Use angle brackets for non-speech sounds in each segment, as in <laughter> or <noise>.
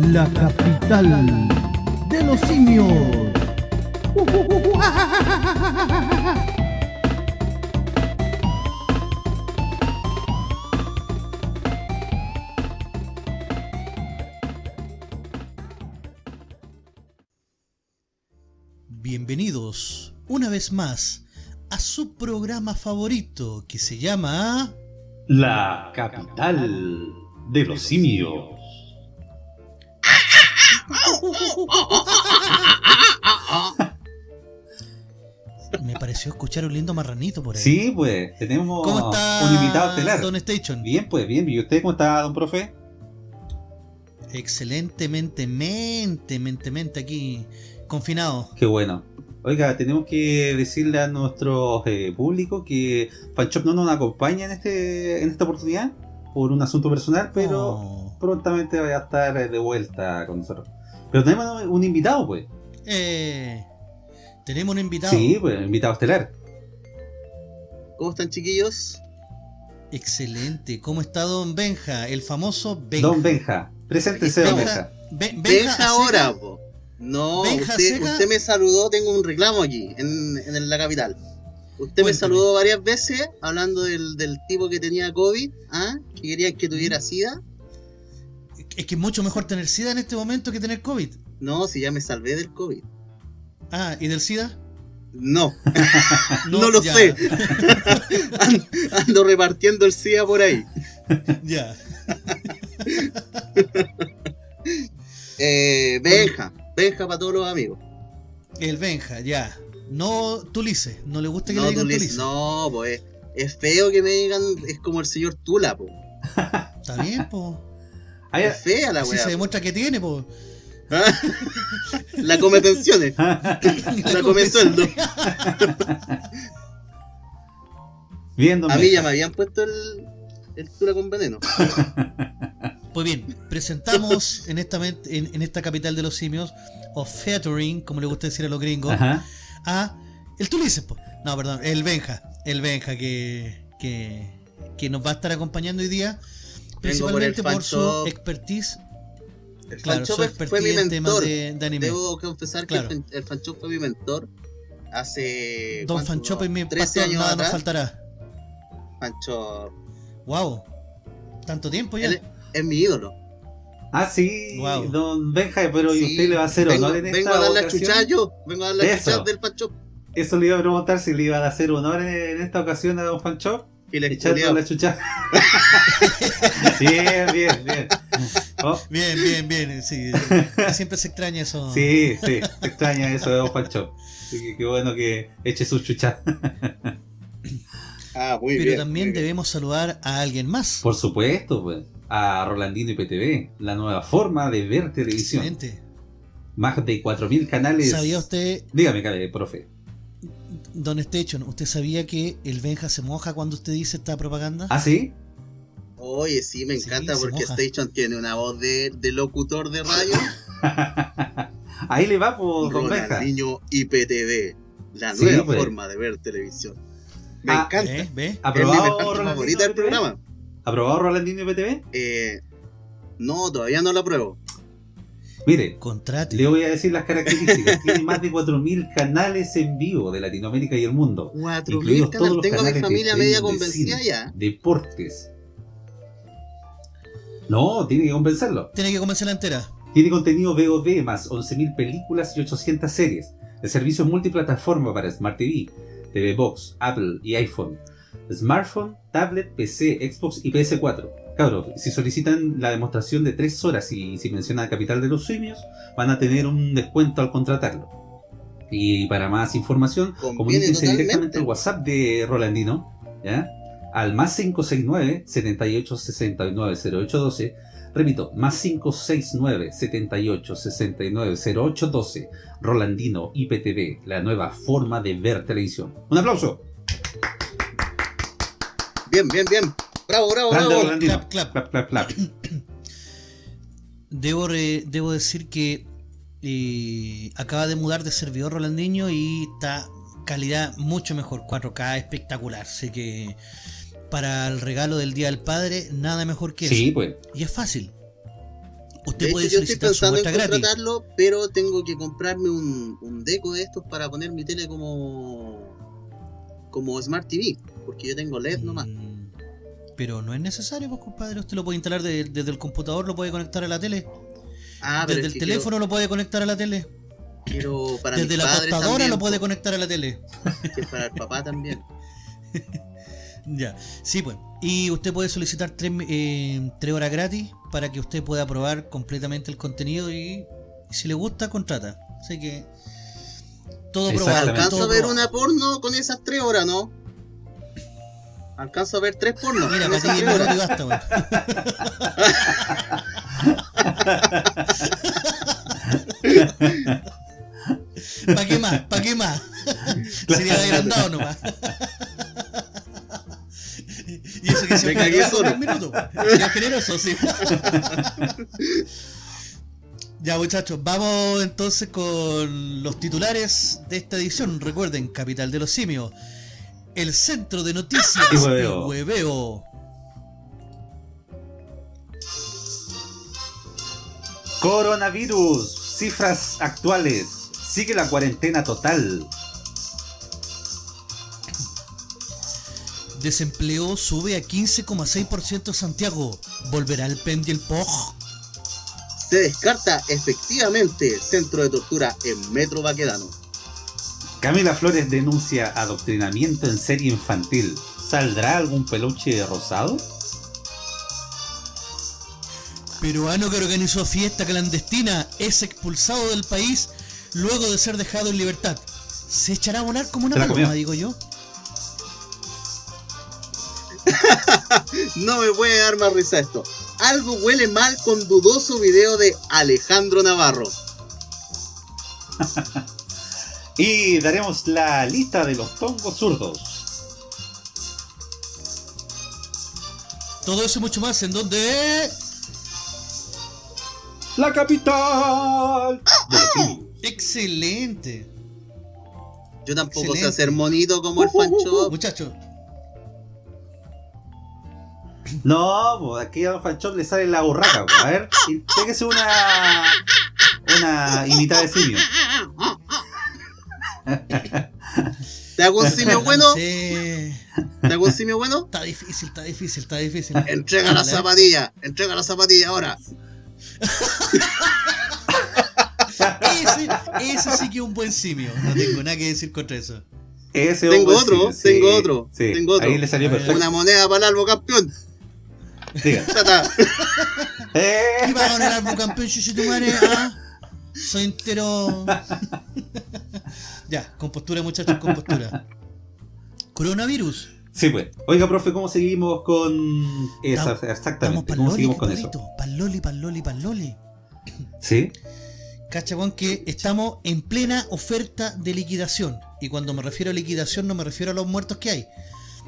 la capital de los simios. Bienvenidos una vez más a su programa favorito que se llama... La capital de los simios. Me pareció escuchar un lindo marranito por ahí. Sí, pues, tenemos ¿Cómo está un invitado estelar. Don Station? Bien, pues, bien. ¿Y usted cómo está, don profe? Excelentemente, mente, mente, mente aquí, confinado. Qué bueno. Oiga, tenemos que decirle a nuestro eh, público que Fanchop no nos acompaña en este en esta oportunidad por un asunto personal, pero Oh. prontamente va a estar eh, de vuelta con nosotros. Pero tenemos un invitado, pues. Eh, tenemos un invitado. Sí, pues, invitado estelar. ¿Cómo están chiquillos? Excelente. ¿Cómo está Don Benja? El famoso Benja. Don Benja. Preséntese, don Benja. Benja. Be- Benja ahora, po. No, Benja usted, me saludó, tengo un reclamo aquí, en, en la capital. Usted me saludó varias veces hablando del, del tipo que tenía COVID, ¿ah? que querían que tuviera SIDA. Es que es mucho mejor tener SIDA en este momento que tener COVID. No, si ya me salvé del COVID. Ah, ¿y del SIDA? No, <laughs> no, lo ya, sé. <laughs> Ando, ando repartiendo el SIDA por ahí. Ya. <laughs> Eh, Benja, Benja para todos los amigos. El Benja, ya. No Tulice. No le gusta que No, le digan tú le- Tulice. no, pues es feo que me digan, es como el señor Tula, po. Está bien, po. Es fea la weá. se po. demuestra que tiene, po. <laughs> La come pensiones. <laughs> La come sueldo. Bien, don A mí ya me habían puesto el, el Tula con veneno. <laughs> Pues bien, presentamos en esta, en, en esta capital de los simios, o featuring, como le gusta decir a los gringos, Ajá. a el Tulice, po. No, perdón, el Benja. El Benja que, que, que nos va a estar acompañando hoy día, principalmente por su expertise, El claro, Fanchop fue mi expertise en temas mentor. de, de anime. Debo confesar Claro. que el, el Fanchop fue mi mentor hace. Don. Fanchop y mi 13 pastor, años nada nos faltará. Fanchop Wow, tanto tiempo ya. él es mi ídolo. Ah, sí, Wow. don Benja, pero ¿y Sí, usted le va a hacer vengo, honor en vengo esta a dar la ocasión? chucha yo. Vengo a dar la Eso. chucha del Fanchop. Eso le iba a preguntar si le iban a hacer honor en, en esta ocasión a don Fancho. Le Echando la chucha. <laughs> bien, bien, bien. Oh, Bien, bien, bien. Sí, <laughs> siempre se extraña eso. sí, sí, se extraña eso de don Fancho. Así que qué bueno que eche su chucha. Ah, muy Pero bien. también muy bien. debemos saludar a alguien más. Por supuesto, pues. A Rolandino IPTV, la nueva forma de ver televisión. Excelente. Más de 4.000 canales. ¿Sabía usted, Dígame, profe. Don Station, usted sabía que el Benja se moja cuando usted dice esta propaganda? ¿Ah, sí? Oye, sí, me encanta porque moja. Station tiene una voz de, de locutor de radio. <laughs> Ahí le va, por don Benja. Ronaldinho IPTV, la Sí, nueva pues. forma de ver televisión. Me Ah, encanta. ¿Eh? ¿Ve? Es mi ¿Aprobado parte Rolandino favorita del IPTV? programa. ¿Aprobado Rolandino IPTV? Eh, no, todavía no lo apruebo. Mire, Contrate. le voy a decir las características. <laughs> Tiene más de 4.000 canales en vivo de Latinoamérica y el mundo. 4.000 Incluidos todos canales. los Tengo a mi de familia streaming media de convencida cine. ya. Deportes. No, tiene que convencerlo. Tiene que convencerla entera. Tiene contenido VOD más 11.000 películas y 800 series. El servicio es multiplataforma para Smart TV, TV Box, Apple y iPhone. Smartphone, tablet, PC, Xbox y PS4. Cabros, si solicitan la demostración de 3 horas y si mencionan Capital de los Simios, van a tener un descuento al contratarlo. Y para más información, comuníquense directamente al WhatsApp de Rolandino, ¿ya? Al más 569 78 69 0812. Repito, más 569 78 69 0812. Rolandino IPTV, la nueva forma de ver televisión. ¡Un aplauso! Bien, bien, bien. Bravo, bravo, bravo. Clap, clap. Clap, clap, clap. <clears throat> Debo, re- debo decir que eh, acaba de mudar de servidor Rolandinho y está calidad mucho mejor. 4K espectacular. Así que para el regalo del Día del Padre, nada mejor que Sí, eso. pues. Y es fácil. usted De puede hecho, yo estoy solicitar su pensando en muestra gratis. contratarlo, pero tengo que comprarme un, un deco de estos para poner mi tele como como Smart TV, porque yo tengo LED nomás. Mm, Pero no es necesario, pues compadre. Usted lo puede instalar de- desde el computador, lo puede conectar a la tele. Ah, pero desde es el teléfono lo puede conectar a la tele. quiero, para Desde mis la también, lo puede conectar a la tele. <laughs> que para el papá también. <laughs> Ya, sí, pues. Y usted puede solicitar tres, eh, tres horas gratis para que usted pueda probar completamente el contenido y, y si le gusta, contrata. Así que todo probado. Exactamente. ¿Alcanzo todo a ver probado. una porno con esas tres horas, no? ¿Alcanzo a ver tres pornos? Mira, para ti no te basta, weón. ¿Para qué más? ¿Para qué más? Sería agrandado nomás. Y eso que se Me cagué solo. un minuto. Ya generoso, sí. Ya muchachos, vamos entonces con los titulares de esta edición. Recuerden, Capital de los Simios. El centro de noticias Y hueveo. Coronavirus, cifras actuales. Sigue la cuarentena total. Desempleo sube a 15,6% Santiago. ¿Volverá el PEM y el POG? Se descarta efectivamente centro de tortura en Metro Baquedano. Camila Flores denuncia adoctrinamiento en serie infantil. ¿Saldrá algún peluche rosado? Peruano que organizó fiesta clandestina es expulsado del país luego de ser dejado en libertad. ¿Se echará a volar como una paloma, digo yo? <laughs> No me puede dar más risa esto. Algo huele mal con dudoso video de Alejandro Navarro. <laughs> Y daremos la lista de los tongos zurdos. Todo eso y mucho más en donde... La capital de simios. Excelente. Yo tampoco sé Excelente. hacer monito como el Fancho. Muchachos, No, pues aquí a Don Fanchop le sale la burraca. pues. A ver, y pégese una. Una imitada de simio. <laughs> ¿Te hago un simio bueno? <laughs> sí. ¿Te hago un simio bueno? Está difícil, está difícil, está difícil. Entrega la zapatilla. Entrega la zapatilla ahora. <laughs> Ese, ese sí que es un buen simio. No tengo nada que decir contra eso. Ese Tengo otro, sí, tengo sí, otro, sí. tengo otro. Ahí le salió perfecto. Una moneda para el albo campeón. Diga. Tata. <laughs> Eh, ¿Qué va a ganar el campeón, chuchitumare? ¿Ah? Soy entero. Ya, con postura, muchachos, con postura. <laughs> Coronavirus. Sí, pues. Oiga, profe, ¿cómo seguimos con esa? Exactamente. ¿Cómo loli, seguimos con eso? compadrito. Pa'l loli, pa'l loli, pa'l loli. ¿Sí? Cacha, weón, que estamos en plena oferta de liquidación. Y cuando me refiero a liquidación, no me refiero a los muertos que hay.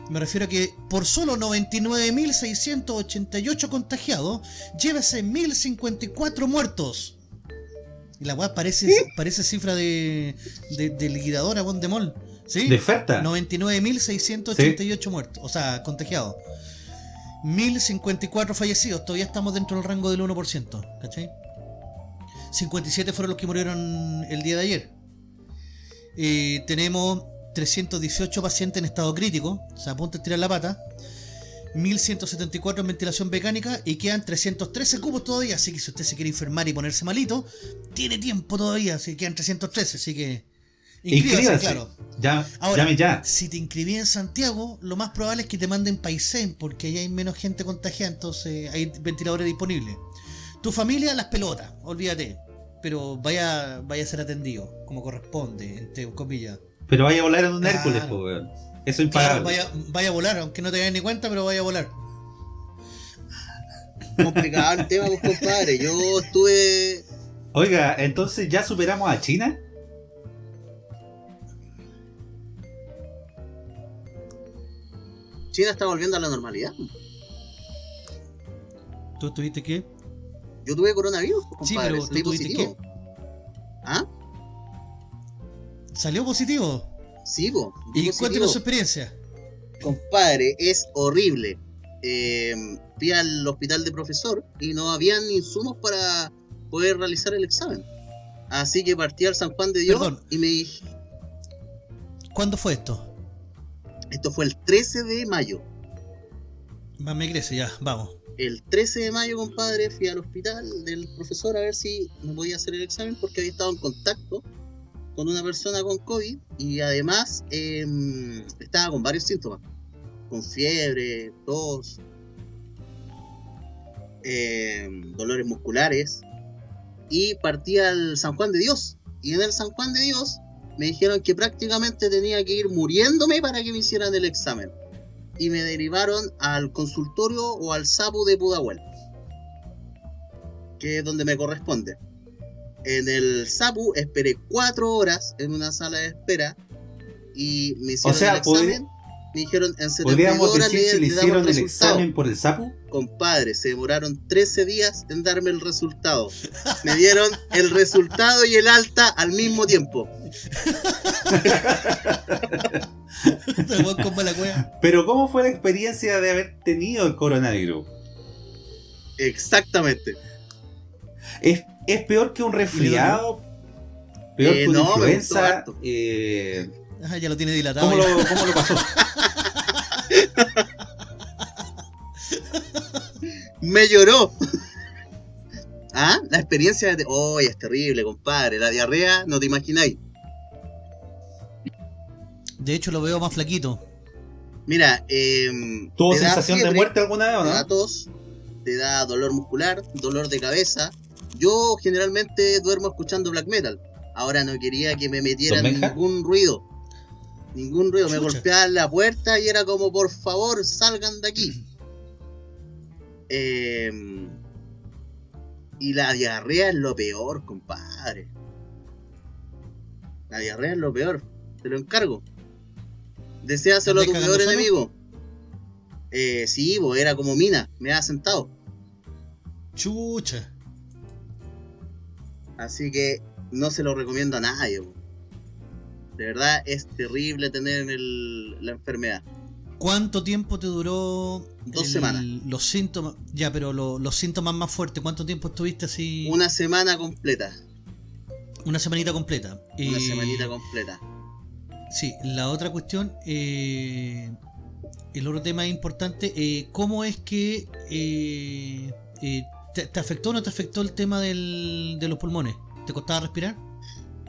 Me refiero a que por solo 99.688 contagiados, llévese 1.054 muertos. Y la weá parece, parece cifra de, de, de liquidadora, weón, de mall. ¿Sí? ¿De oferta? 99.688 muertos, o sea, contagiados. 1054 fallecidos, todavía estamos dentro del rango del 1%, ¿cachai? 57 fueron los que murieron el día de ayer. Eh, tenemos 318 pacientes en estado crítico, o sea, a punto de tirar la pata. 1174 en ventilación mecánica y quedan 313 cubos todavía. Así que si usted se quiere enfermar y ponerse malito, tiene tiempo todavía. Así que quedan 313. Así que inscríbase, Inscríbase. claro. Ya, Ahora, llame ya. Si te inscribí en Santiago, lo más probable es que te manden Paisén, porque ahí hay menos gente contagiada, entonces hay ventiladores disponibles. Tu familia, las pelotas, olvídate. Pero vaya, vaya a ser atendido, como corresponde, entre comillas. Pero vaya a volar en un Claro. Hércules, pues. Eso es Claro, vaya, vaya a volar, aunque no te des ni cuenta, pero vaya a volar. Complicado el tema, pues, compadre. Yo estuve. Oiga, entonces ya superamos a China. China está volviendo a la normalidad. ¿Tú tuviste qué? Yo tuve coronavirus, pues, Sí, compadre. pero ¿tú tuviste positivo. ¿Ah? ¿Salió positivo? Sí, po. ¿Y cuéntanos su experiencia? Compadre, es horrible. eh, fui al hospital de profesor y no habían insumos para poder realizar el examen. Así que partí al San Juan de Dios Perdón. y me dije, ¿Cuándo fue esto? esto fue el 13 de mayo. Más me crece, ya, vamos. El 13 de mayo, compadre, fui al hospital del profesor a ver si me podía hacer el examen porque había estado en contacto con una persona con COVID y además em, estaba con varios síntomas, con fiebre, tos, em, dolores musculares y partí al San Juan de Dios. Y en el San Juan de Dios me dijeron que prácticamente tenía que ir muriéndome para que me hicieran el examen y me derivaron al consultorio o al SAPU de Pudahuel, que es donde me corresponde. En el SAPU esperé cuatro horas en una sala de espera y me hicieron sea, el examen. Me dijeron en 72 ¿Podríamos horas decir que le hicieron el examen por el sapo? Compadre, se demoraron 13 días en darme el resultado. Me dieron el resultado y el alta al mismo tiempo. <laughs> Pero ¿cómo fue la experiencia de haber tenido el coronavirus? Exactamente. ¿Es, es peor que un resfriado? ¿Peor Eh, que una no, influenza? Eh, Ah, ya lo tiene dilatado. ¿cómo, lo, ¿Cómo lo pasó? <laughs> Me lloró. ¿Ah? La experiencia de... Oh, es terrible, compadre. La diarrea, no te imagináis. De hecho, lo veo más flaquito. Mira, eh, ¿Tuvo sensación de muerte alguna vez o Te da no? tos, te da dolor muscular, dolor de cabeza. Yo generalmente duermo escuchando black metal. Ahora no quería que me metieran ningún ruido. Ningún ruido. Me golpeaban la puerta y era como, por favor, salgan de aquí. Eh, <clears throat> y la diarrea es lo peor, compadre. La diarrea es lo peor. Te lo encargo. Deseaselo a tu ¿Estás peor solo? enemigo. Eh, sí, bo, era como mina. Me ha sentado. Chucha. Así que no se lo recomiendo a nadie. De verdad es terrible tener el- la enfermedad. ¿Cuánto tiempo te duró? Dos el- semanas. Los síntomas. Ya, pero lo- los síntomas más fuertes. ¿Cuánto tiempo estuviste así? Una semana completa. Una semanita completa. Una Eh, semanita completa. Sí, la otra cuestión, eh, el otro tema importante, eh, ¿cómo es que eh, eh, te, te afectó o no te afectó el tema del- de los pulmones? ¿Te costaba respirar?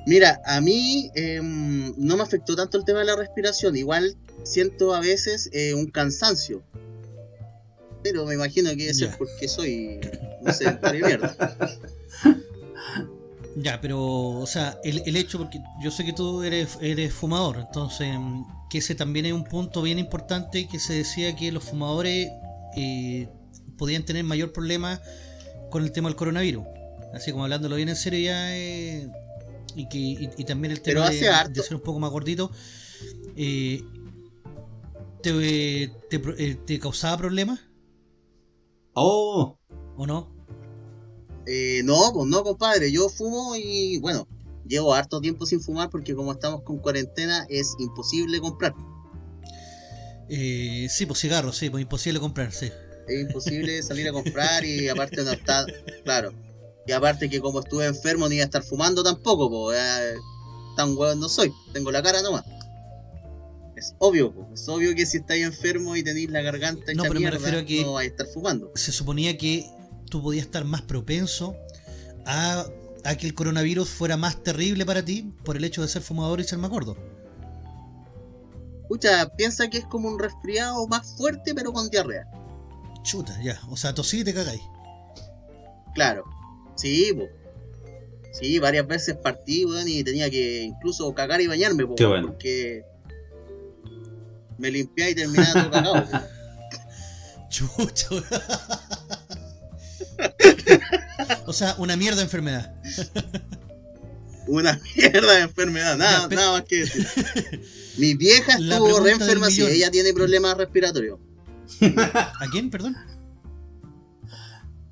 Mira, a mí em, no me afectó tanto el tema de la respiración. Igual siento a veces eh, un cansancio. Pero me imagino que Ya. porque soy un sedentario de mierda. <laughs> Ya, pero, o sea, el, el hecho, porque yo sé que tú eres, eres fumador, entonces, mm, que ese también es un punto bien importante que se decía que los fumadores eh, podían tener mayor problema con el tema del coronavirus. Así como hablándolo bien en serio ya, eh, y, que, y, y también el tema de, ser un poco más gordito, eh, ¿te, te, pro- eh, te causaba problemas Oh, o no? Eh, no, pues no, compadre. Yo fumo y bueno, llevo harto tiempo sin fumar porque como estamos con cuarentena es imposible comprar. Eh, sí, pues cigarros, sí, pues imposible comprar, sí. Es imposible salir a comprar y aparte no está, claro. Y aparte que como estuve enfermo ni iba a estar fumando tampoco, pues tan hueón no soy, tengo la cara nomás. Es obvio, po, es obvio que si estáis enfermo y tenéis la garganta No, hecha pero me mierda, refiero a que- no vais a estar fumando. se suponía que tú podías estar más propenso a, a que el coronavirus fuera más terrible para ti por el hecho de ser fumador y ser más gordo. Escucha, piensa que es como un resfriado más fuerte pero con diarrea. Chuta, ya. O sea, tosí y te cagáis. Claro. Sí, po. Sí, varias veces partí, weón, y tenía que incluso cagar y bañarme, po, Qué weón, bueno. porque me limpiaba y terminaba todo cagado. <laughs> Chucha. o sea, una mierda de enfermedad. <laughs> Una mierda de enfermedad, nada, nada más que decir. <laughs> Mi vieja estuvo re enferma, sí, ella tiene problemas respiratorios. ¿A quién, perdón?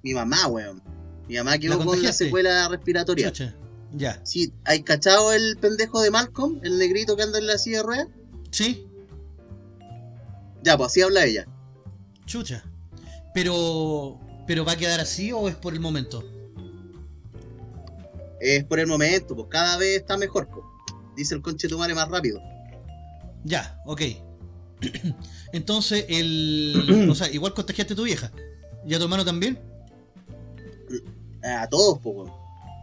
Mi mamá, weón. Mi mamá quedó ¿La con la contagiaste? secuela respiratoria. Chucha. Ya. Sí, ¿hay cachado el pendejo de Malcolm? El negrito que anda en la silla de ruedas. ¿Sí? Ya, pues así habla ella. Chucha. Pero. ¿Pero va a quedar así o es por el momento? Es por el momento, pues cada vez está mejor, pues. Dice el conchetumare más rápido. Ya, ok. <clears throat> Entonces, el. <clears throat> O sea, igual contagiaste a tu vieja. ¿Y a tu hermano también? A todos, weón.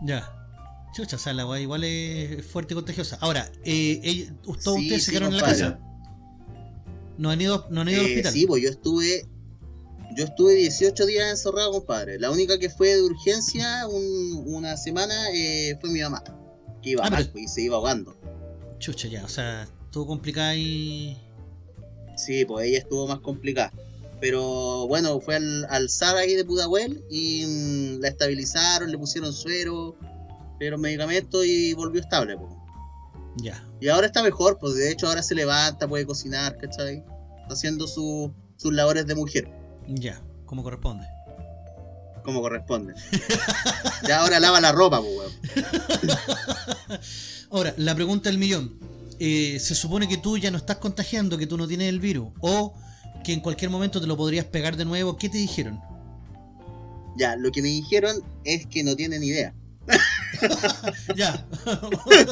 Ya. Chucha, o sea, la weá igual es fuerte y contagiosa. Ahora, eh, todos Sí, ustedes sí, se quedaron en la casa. No han ido, no han ido al Eh, hospital. sí, pues yo estuve. Yo estuve 18 días encerrado, compadre. La única que fue de urgencia un- una semana eh, fue mi mamá. Que iba Ah, mal, pero- pues, y se iba ahogando. Chucha, ya, o sea, todo complicado y. Sí, pues ella estuvo más complicada. Pero bueno, fue al, al ahí de Pudahuel y mm, la estabilizaron, le pusieron suero, le dieron medicamentos y volvió estable. Pues. Ya. Y ahora está mejor, pues de hecho ahora se levanta, puede cocinar, ¿cachai? Está haciendo su- sus labores de mujer, Ya, como corresponde. como corresponde. ya ahora lava la ropa, pues, weón. <laughs> Ahora, la pregunta del millón. Eh, se supone que tú ya no estás contagiando, que tú no tienes el virus, o que en cualquier momento te lo podrías pegar de nuevo. ¿Qué te dijeron? Ya, lo que me dijeron es que no tienen idea. <laughs> ya. <laughs>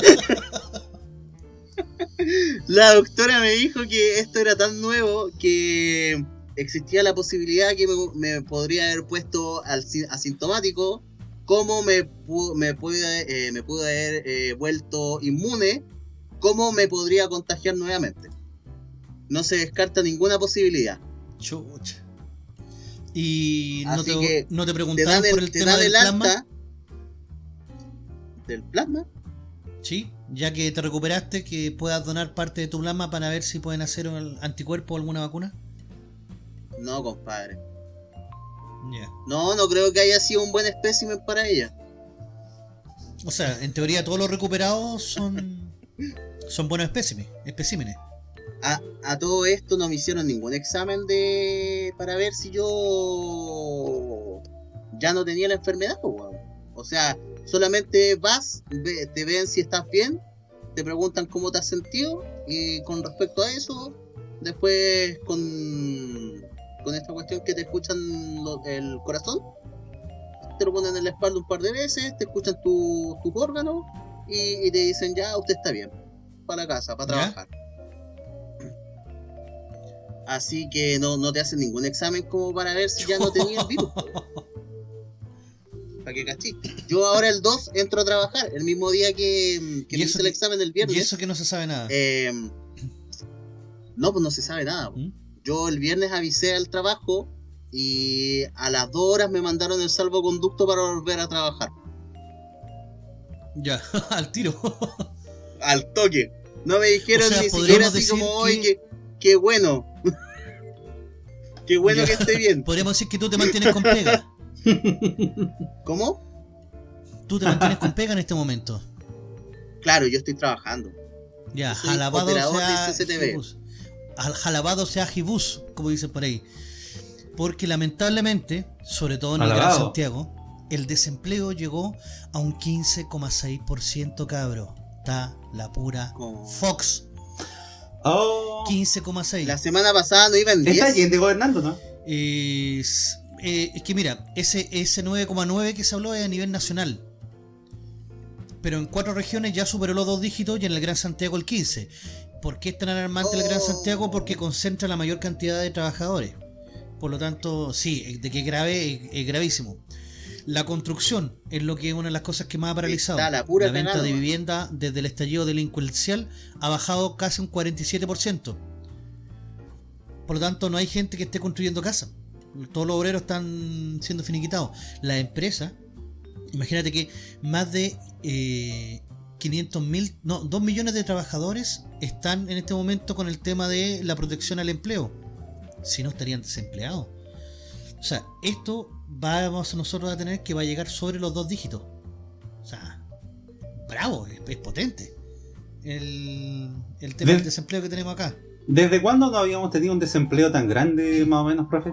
La doctora me dijo que esto era tan nuevo que existía la posibilidad que me, me podría haber puesto al, asintomático, como me, me, pude, eh, me pude haber eh, vuelto inmune, como me podría contagiar nuevamente. No se descarta ninguna posibilidad. Chucha. Y no Así te, que no te Te preguntaron dan por el, te tema del el plasma. del plasma. Sí, ya que te recuperaste, que puedas donar parte de tu plasma para ver si pueden hacer un anticuerpo o alguna vacuna. No, compadre. No, no creo que haya sido un buen espécimen para ella. O sea, en teoría todos los recuperados son <laughs> son buenos especímenes. A, todo esto no me hicieron ningún examen de para ver si yo ya no tenía la enfermedad. O sea, solamente vas, ve- te ven si estás bien, te preguntan cómo te has sentido y con respecto a eso, después con, con esta cuestión que te escuchan el corazón, te lo ponen en la espalda un par de veces, te escuchan tu- tus órganos y, y te dicen ya, usted está bien, para la casa, para ¿Ya? trabajar. Así que no, no te hacen ningún examen como para ver si ya no <laughs> tenía el virus. Para que cachiste. Yo ahora el 2 entro a trabajar, el mismo día que, que ¿Y hice el examen el Y viernes. eso que no se sabe nada. Eh, no, pues no se sabe nada. ¿Mm? Yo el viernes avisé al trabajo y a las 2 horas me mandaron el salvoconducto para volver a trabajar. Ya, <laughs> al tiro. Al toque. No me dijeron O sea, ni siquiera así decir como, que- qué, qué bueno. <laughs> qué bueno Ya. que esté bien. Podríamos decir que tú te mantienes con pega. <laughs> ¿Cómo? Tú te mantienes con pega en este momento. Claro, yo estoy trabajando. Ya, Soy jalabado operador sea. Jibus. Al- Jalabado sea Jibus, como dicen por ahí. Porque lamentablemente, sobre todo en el Gran Alabado. Santiago, el desempleo llegó a un 15,6% cabro. Está la pura Como- Fox. Oh. 15,6. La semana pasada no iba en 10. Está Allende gobernando, ¿no? Es, eh, es que mira, ese, ese 9,9 que se habló es a nivel nacional. Pero en cuatro regiones ya superó los dos dígitos y en el Gran Santiago el 15. ¿Por qué es tan alarmante el Gran Oh. Santiago? Porque concentra la mayor cantidad de trabajadores. Por lo tanto, sí, de que es grave, es, es gravísimo. La construcción es lo que es una de las cosas que más ha paralizado. Está la pura venta de vivienda desde el estallido delincuencial ha bajado casi un 47%. Por lo tanto, no hay gente que esté construyendo casas. Todos los obreros están siendo finiquitados. Las empresas, imagínate que más de eh, 500 mil, no, 2 millones de trabajadores están en este momento con el tema de la protección al empleo. Si no, estarían desempleados. O sea, esto vamos nosotros a tener que va a llegar sobre los dos dígitos. O sea, bravo, es, es potente. El, el tema De- del desempleo que tenemos acá. ¿Desde cuándo no habíamos tenido un desempleo tan grande, más o menos, profe?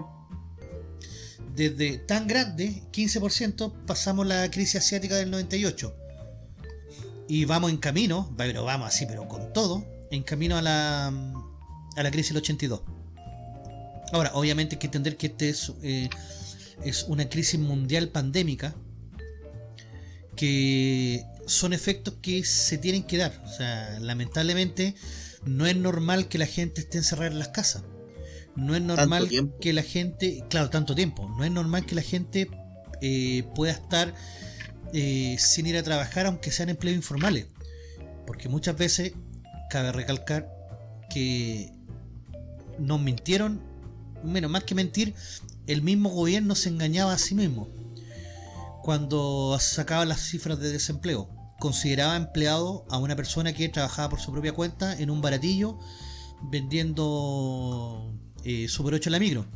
desde tan grande, 15%, pasamos la crisis asiática del 98. Y vamos en camino, pero vamos así, pero con todo, en camino a la, a la crisis del 82. Ahora, obviamente hay que entender que este es, eh, es una crisis mundial pandémica que son efectos que se tienen que dar. O sea, lamentablemente no es normal que la gente esté encerrada en las casas. No es normal que la gente, claro, tanto tiempo, no es normal que la gente eh, pueda estar eh, sin ir a trabajar aunque sean empleos informales. Porque muchas veces cabe recalcar que nos mintieron, menos más que mentir, el mismo gobierno se engañaba a sí mismo cuando sacaba las cifras de desempleo. Consideraba empleado a una persona que trabajaba por su propia cuenta en un baratillo vendiendo eh, Super 8 en la micro.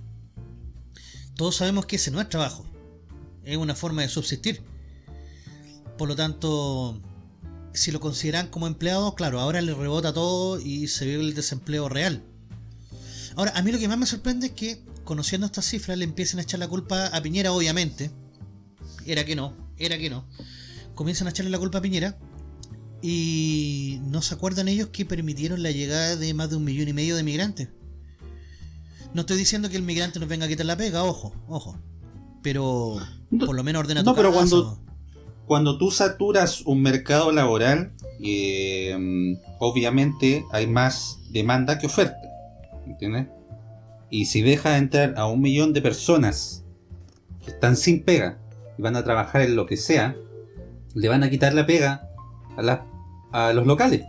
Todos sabemos que ese no es trabajo, es una forma de subsistir. Por lo tanto, si lo consideran como empleado, claro, ahora le rebota todo y se ve el desempleo real. Ahora, a mí lo que más me sorprende es que, conociendo estas cifras, le empiecen a echar la culpa a Piñera, obviamente. Era que no, era que no. Comienzan a echarle la culpa a Piñera y no se acuerdan ellos que permitieron la llegada de más de un millón y medio de migrantes. No estoy diciendo que el migrante nos venga a quitar la pega, ojo, ojo. Pero por lo menos ordena tu no, pero cuando- Cuando tú saturas un mercado laboral, eh, obviamente hay más demanda que oferta. ¿Entiendes? Y si dejas entrar a un millón de personas que están sin pega y van a trabajar en lo que sea, le van a quitar la pega a, la- a los locales.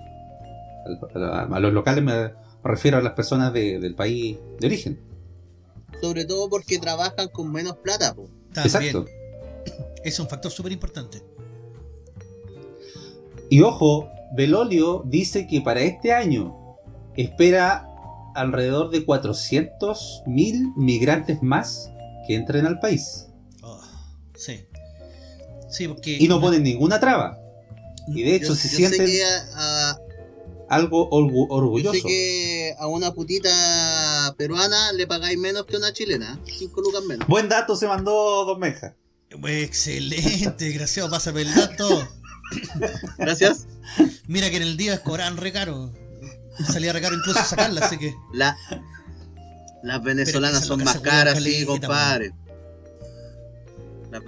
Al- A, a los locales me refiero a las personas de- del país de origen. Sobre todo porque trabajan con menos plata, po. Exacto. es un factor súper importante. Y ojo, Belolio dice que para este año espera alrededor de 400.000 migrantes más que entren al país. Oh, sí. Sí, porque. Y no ponen ninguna traba. Y de hecho Yo- se yo sienten que a, algo orgu- yo sé que a una putita peruana le pagáis menos que a una chilena. 5 lucas menos. Buen dato se mandó Don Meja. Excelente, <laughs> desgraciado, pásame el dato. Gracias. Mira que en el día cobraban re caro. <laughs> Salía re caro incluso sacarla, así que. La, las venezolanas son más caras, sí, compadre.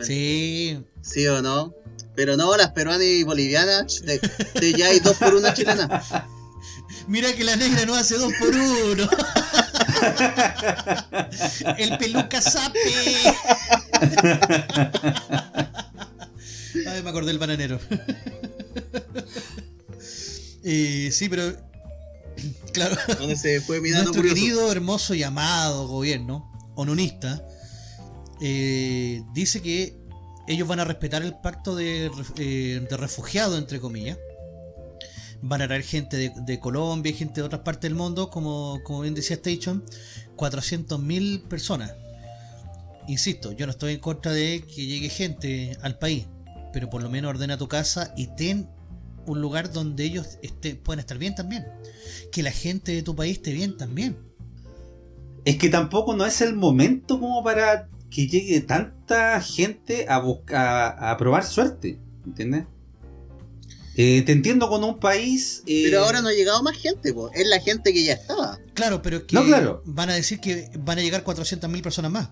Sí. Sí o no. Pero no, las peruanas y bolivianas, te, te ya hay dos por una chilena. <laughs> Mira que la negra no hace dos por uno. <laughs> El peluca sape. Ay, me acordé del bananero. Eh, sí, pero. Claro. Donde se fue mirando Nuestro curioso. querido, hermoso y amado gobierno, onunista, eh, dice que ellos van a respetar el pacto de, eh, de refugiados, entre comillas. Van a traer gente de, de Colombia y gente de otras partes del mundo, como, como bien decía Station, 400.000 personas. Insisto, yo no estoy en contra de que llegue gente al país, pero por lo menos ordena tu casa y ten un lugar donde ellos este, puedan estar bien también. Que la gente de tu país esté bien también. Es que tampoco no es el momento como para que llegue tanta gente a buscar a probar suerte. ¿Entiendes? Eh, te entiendo con un país. eh, Pero ahora no ha llegado más gente, po. es la gente que ya estaba. Claro, pero es que No, claro. van a decir que van a llegar 400.000 personas más.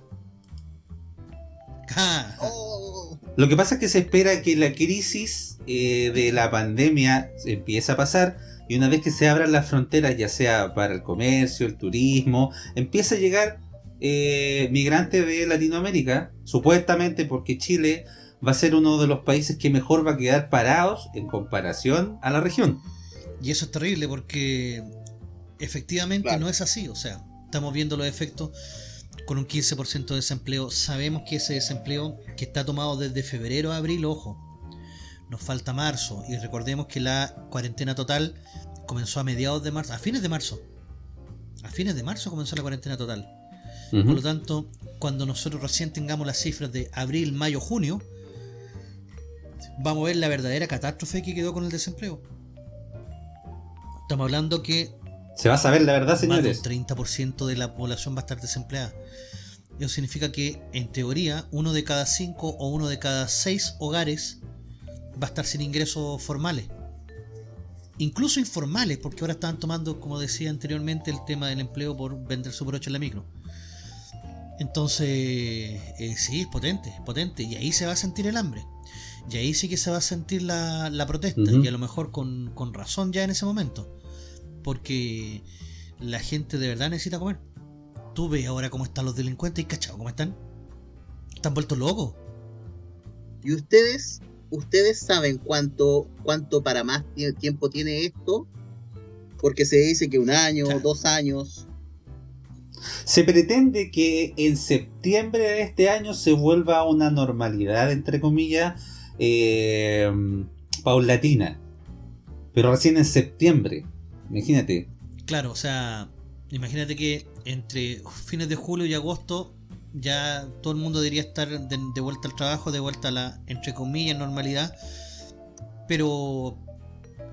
Ja. Oh, Lo que pasa es que se espera que la crisis eh, de la pandemia empiece a pasar y una vez que se abran las fronteras, ya sea para el comercio, el turismo, empieza a llegar eh, migrantes de Latinoamérica, supuestamente porque Chile va a ser uno de los países que mejor va a quedar parados en comparación a la región. Y eso es terrible porque efectivamente Claro. no es así. O sea, estamos viendo los efectos con un 15% de desempleo. Sabemos que ese desempleo que está tomado desde febrero a abril, ojo, nos falta marzo. Y recordemos que la cuarentena total comenzó a mediados de marzo, a fines de marzo. A fines de marzo comenzó la cuarentena total. Por lo tanto, cuando nosotros recién tengamos las cifras de abril, mayo, junio, vamos a ver la verdadera catástrofe que quedó con el desempleo. Estamos hablando que Se va a saber la verdad, más señores. un 30% de la población va a estar desempleada. Eso significa que, en teoría, uno de cada cinco o uno de cada seis hogares va a estar sin ingresos formales. Incluso informales, porque ahora están tomando, como decía anteriormente, el tema del empleo por vender Super 8 en la micro. Entonces, eh, sí, es potente, es potente. Y ahí se va a sentir el hambre. Y ahí sí que se va a sentir la, la protesta. Y a lo mejor con, con razón ya en ese momento. Porque la gente de verdad necesita comer. Tú ves ahora cómo están los delincuentes y cachado, cómo están. Están vueltos locos. ¿Y ustedes, ustedes saben cuánto, cuánto para más tie- tiempo tiene esto? Porque se dice que un año, Claro. dos años. Se pretende que en septiembre de este año se vuelva a una normalidad, entre comillas, eh, paulatina. Pero recién en septiembre. Imagínate. Claro, o sea, imagínate que entre fines de julio y agosto ya todo el mundo debería estar de, de vuelta al trabajo, de vuelta a la, entre comillas, normalidad. Pero,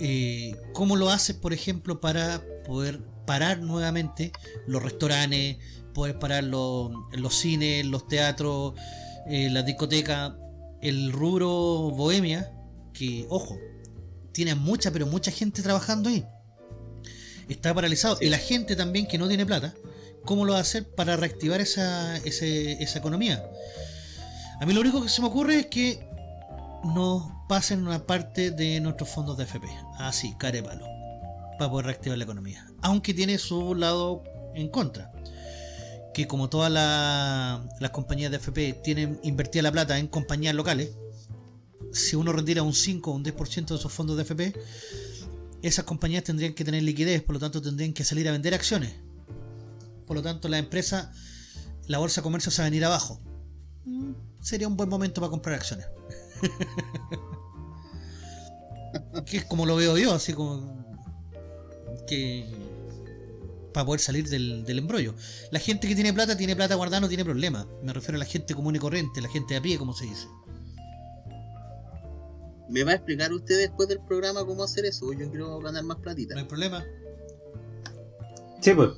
eh, ¿cómo lo haces, por ejemplo, para poder parar nuevamente los restaurantes, poder parar los, los cines, los teatros, eh, las discotecas, el rubro bohemia, que, ojo, tiene mucha, pero mucha gente trabajando ahí está paralizado. Y la gente también que no tiene plata, ¿cómo lo va a hacer para reactivar esa, esa economía? A mí lo único que se me ocurre es que nos pasen una parte de nuestros fondos de FP, así, care palo, para poder reactivar la economía. Aunque tiene su lado en contra. Que como todas la- las compañías de FP tienen invertida la plata en compañías locales, si uno retira un 5 o un 10% de esos fondos de FP, esas compañías tendrían que tener liquidez, por lo tanto tendrían que salir a vender acciones. Por lo tanto, la empresa, la bolsa de comercio se va a venir abajo. Mm, Sería un buen momento para comprar acciones. que es como lo veo yo, así como que para poder salir del, del embrollo. La gente que tiene plata, tiene plata guardada, no tiene problema. Me refiero a la gente común y corriente, la gente de a pie, como se dice. ¿Me va a explicar usted después del programa cómo hacer eso? Yo quiero ganar más platita. No hay problema. Sí, pues.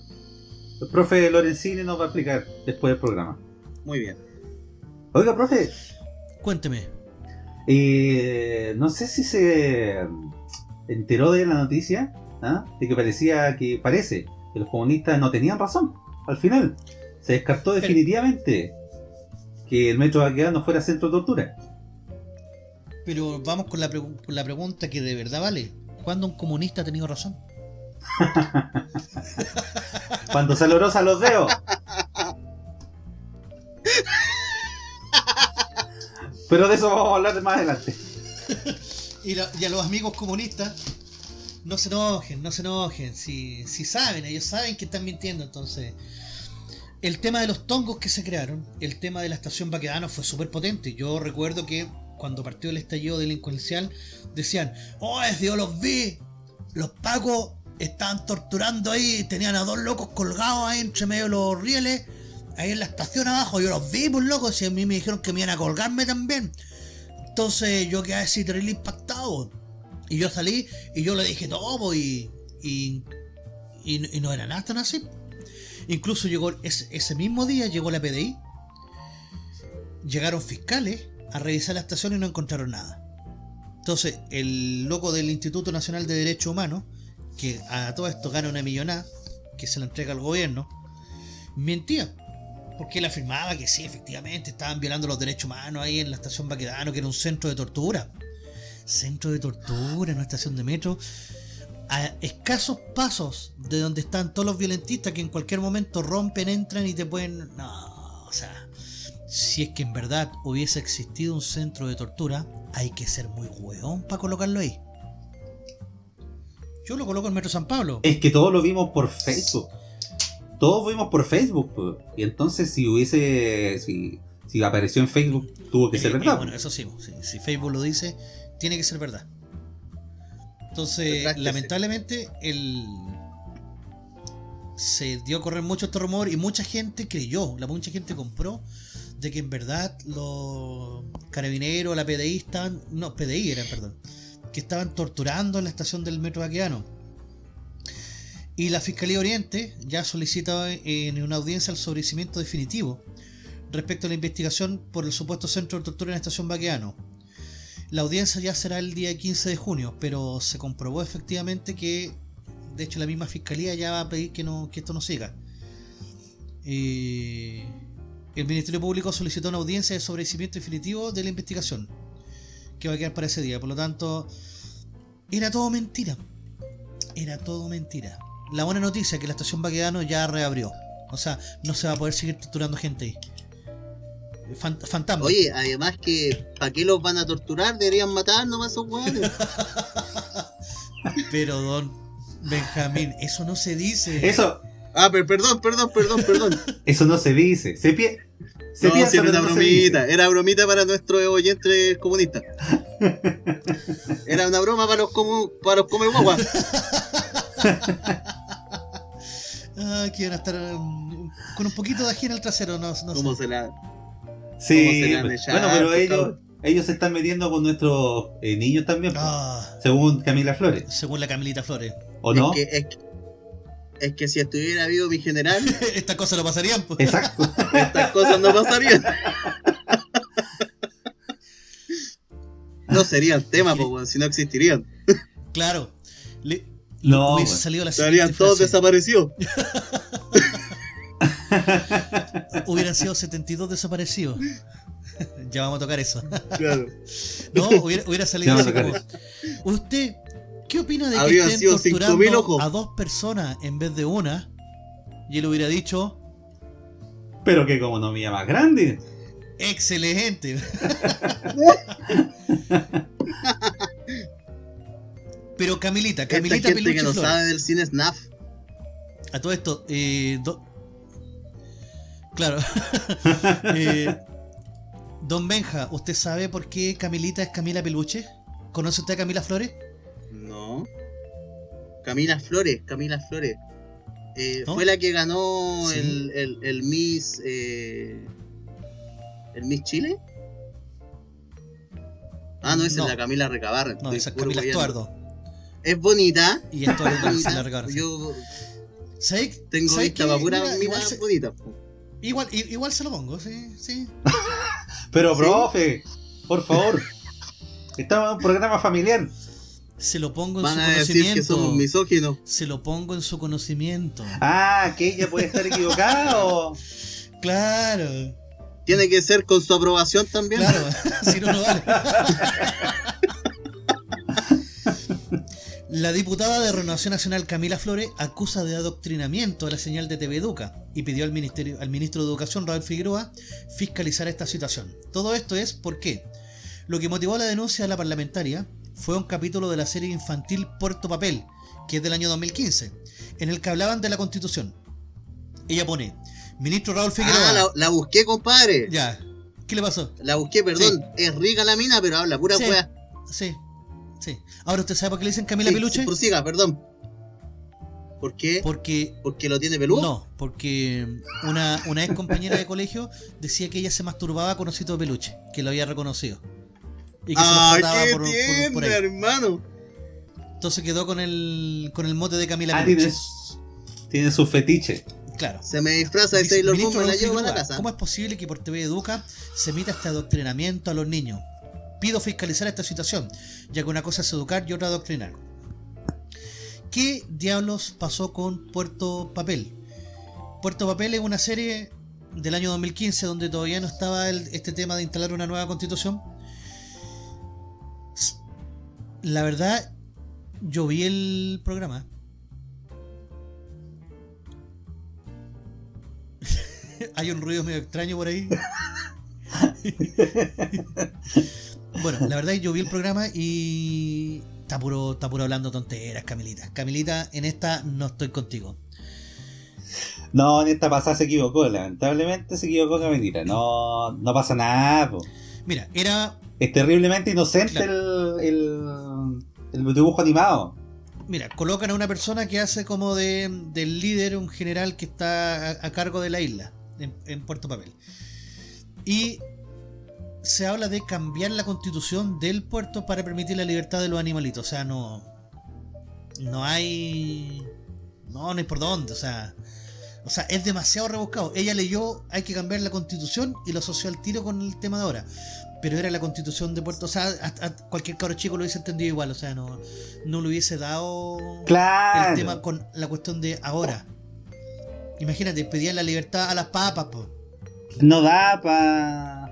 El profe Lorenzini nos va a explicar después del programa. Muy bien. Oiga, profe, Cuénteme. eh, no sé si se enteró de la noticia ¿ah? de que parecía que parece que los comunistas no tenían razón. Al final, se descartó Pero- definitivamente que el metro Baquedano fuera centro de tortura. Pero vamos con la, con la pregunta que de verdad vale. ¿Cuándo un comunista ha tenido razón? <laughs> Cuando se logró a los dedos. Pero de eso vamos a hablar más adelante. Y, a los amigos comunistas, no se enojen, no se enojen. Si, saben, ellos saben que están mintiendo. Entonces, el tema de los tongos que se crearon, el tema de la estación Baquedano fue súper potente. Yo recuerdo que cuando partió el estallido delincuencial, decían: ¡Oh, yo los vi! Los pacos estaban torturando ahí, tenían a dos locos colgados ahí entre medio de los rieles. Ahí en la estación abajo, yo los vi, pues locos, y a mí me dijeron que me iban a colgarme también. Entonces yo quedé así terrible impactado. Y yo salí y yo le dije todo, y, y, y no era nada tan así. Incluso llegó ese, ese mismo día llegó la PDI. Llegaron fiscales a revisar la estación y no encontraron nada. Entonces, el loco del Instituto Nacional de Derechos Humanos, que a todo esto gana una millonada, que se la entrega al gobierno, mentía. Porque él afirmaba que sí, efectivamente, estaban violando los derechos humanos ahí en la estación Baquedano, que era un centro de tortura. Centro de tortura en una estación de metro. A escasos pasos de donde están todos los violentistas que en cualquier momento rompen, entran y te pueden... No, o sea, si es que en verdad hubiese existido un centro de tortura, hay que ser muy hueón para colocarlo ahí. Yo lo coloco en Metro San Pablo. Es que todos lo vimos por Facebook. Todos vimos por Facebook. pues. Y entonces si hubiese... Si, si apareció en Facebook, tuvo que ser eh, verdad. bueno, eso sí, si Facebook lo dice, tiene que ser verdad. Entonces, Retráctese. lamentablemente, el se dio a correr mucho este rumor y mucha gente creyó, la mucha gente compró de que en verdad los carabineros, la PDI estaban, no, PDI eran, perdón, que estaban torturando en la estación del metro Baqueano. Y la Fiscalía Oriente ya solicita en una audiencia el sobrecimiento definitivo respecto a la investigación por el supuesto centro de tortura en la estación Baqueano. La audiencia ya será el día 15 de junio, pero se comprobó efectivamente que, de hecho, la misma fiscalía ya va a pedir que, no, que esto no siga. Eh, el Ministerio Público solicitó una audiencia de sobrecimiento definitivo de la investigación que va a quedar para ese día. Por lo tanto, era todo mentira. Era todo mentira. La buena noticia es que la estación Baquedano ya reabrió. O sea, no se va a poder seguir torturando gente ahí. Fan- fantasma. Oye, además que, ¿para qué los van a torturar? Deberían matar nomás a esos weones. <laughs> Pero don Benjamín, eso no se dice. Eso, Ah, pero perdón, perdón, perdón, perdón. <laughs> eso no se dice. Se, se no, piensa, si era una bromita. Era bromita para nuestros oyentes comunistas. <laughs> Era una broma para los comu para los come guagua. Ah, que van a estar um, con un poquito de ají en el trasero, no, no ¿Cómo sé. se la.? Sí, ¿Cómo se le han bueno, pero ellos, ellos se están metiendo con nuestros eh, niños también, pues, Ah, según Camila Flores. según la Camilita Flores. ¿O no? Es que, es, que, es que si estuviera vivo mi general, <laughs> Estas cosas no pasarían. pues. Exacto. <laughs> estas cosas no pasarían. No serían tema, pues, si no existirían. Claro. Le, No, hubiese salido la Estarían todos desaparecidos. <laughs> Hubieran sido 72 desaparecidos. ya vamos a tocar eso. Claro. No, hubiera, hubiera salido así como. ¿Usted qué opina de que estén sido 5.000 torturando ojos. a dos personas en vez de una? Y él hubiera dicho, Pero qué economía más grande. excelente. <laughs> Pero Camilita, Esta Camilita gente Peluche que no sabe del cine SNAF. A todo esto, eh, do- claro. <laughs> Eh, Don Benja, ¿usted sabe por qué Camilita es Camila Peluche? ¿Conoce usted a Camila Flores? No. Camila Flores, Camila Flores. Eh, ¿No? Fue la que ganó Sí. el, el, el Miss. eh, ¿El Miss Chile? Ah, no, esa No. es la Camila Recabarren. No, esa es Camila. Estuardo. Es bonita. Y esto es bonita. la recarga. Yo ¿Sabes- tengo vista para pura Mira, mina igual, se, bonita. igual, igual se lo pongo, sí, sí. <laughs> Pero, ¿Sí? profe, por favor. Estamos en un programa familiar. Se lo pongo en Van su a decir que conocimiento. somos misóginos. Se lo pongo en su conocimiento. Ah, que ella puede estar equivocada o. Claro, Tiene que ser con su aprobación también. claro. <laughs> si no, no vale. La diputada de Renovación Nacional Camila Flores acusa de adoctrinamiento a la señal de TV Educa y pidió al, ministerio, al ministro de Educación, Raúl Figueroa, fiscalizar esta situación. Todo esto es porque lo que motivó la denuncia de la parlamentaria fue un capítulo de la serie infantil Puerto Papel, que es del año 2015, en el que hablaban de la Constitución. Ella pone, ministro Raúl Figueroa... Ah, la, la busqué, compadre. Ya, ¿qué le pasó? La busqué, perdón. Es rica la mina, pero habla pura Sí. Sí, sí. Ahora, ¿usted sabe por qué le dicen Camila Sí, Peluche? Prosiga, perdón. ¿Por qué? Porque ¿Porque lo tiene peludo? No, porque una, una ex compañera de colegio decía que ella se masturbaba con osito de peluche, que lo había reconocido. Y que se lo ¡Ay, frotaba qué por, por- por ahí. hermano! Entonces quedó con el, con el mote de Camila Ah, tiene, su- tiene su fetiche. Claro. Se me disfraza de Taylor "Ministro Swift, me la llevo a la casa. ¿Cómo es posible que por TV Educa se emita este adoctrinamiento a los niños? Pido fiscalizar esta situación, ya que una cosa es educar y otra adoctrinar. ¿Qué diablos pasó con Puerto Papel? Puerto Papel es una serie del año 2015 donde todavía no estaba el- este tema de instalar una nueva constitución. La verdad, yo vi el programa. <laughs> Hay un ruido medio extraño por ahí. <laughs> bueno, la verdad yo vi el programa y está puro, está puro hablando tonteras, Camilita. Camilita, en esta no estoy contigo. No, en esta pasada se equivocó, lamentablemente se equivocó Camilita. No, no pasa nada, po. Mira, era. Es terriblemente inocente Claro. el, el, el dibujo animado. Mira, colocan a una persona que hace como de, del líder, un general que está a, cargo de la isla, en, en Puerto Papel. Y se habla de cambiar la constitución del puerto para permitir la libertad de los animalitos. O sea, no. No hay. No, no hay por dónde. O sea. O sea, es demasiado rebuscado. Ella leyó, hay que cambiar la constitución y lo asoció al tiro con el tema de ahora. Pero era la constitución de Puerto. O sea, a, a cualquier cabro chico lo hubiese entendido igual. O sea, no, no le hubiese dado Claro. el tema con la cuestión de ahora. Imagínate, pedían la libertad a las papas, po. no da para.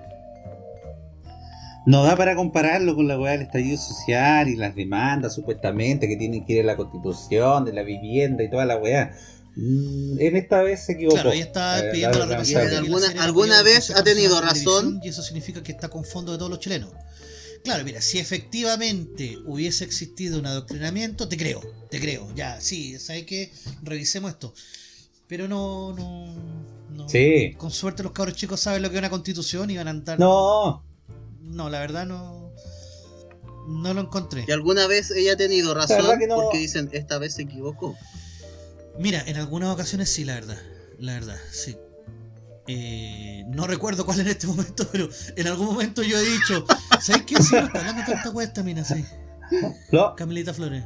No da para compararlo con la weá del estallido social y las demandas supuestamente que tienen que ir a la constitución, de la vivienda y toda la weá. Mm, En esta vez se equivocó. Claro, ahí está Eh, pidiendo la la- repasación. ¿Y de que alguna- vez ha tenido razón? Y eso significa que está con fondo de todos los chilenos. Claro, mira, si efectivamente hubiese existido un adoctrinamiento, te creo, te creo, ya, sí, ¿sabes qué? Revisemos esto. Pero no, no, no. Sí. Con suerte los cabros chicos saben lo que es una constitución y van a andar. No, No, la verdad no. No lo encontré. ¿Y alguna vez ella ha tenido razón? que no. Porque dicen, esta vez se equivocó. Mira, en algunas ocasiones sí, la verdad. La verdad, sí. Eh, no recuerdo cuál en este momento, pero en algún momento yo he dicho, ¿sabes qué? Sí, no está hablando tanta weá esta mina, sí. no, Camilita Flores.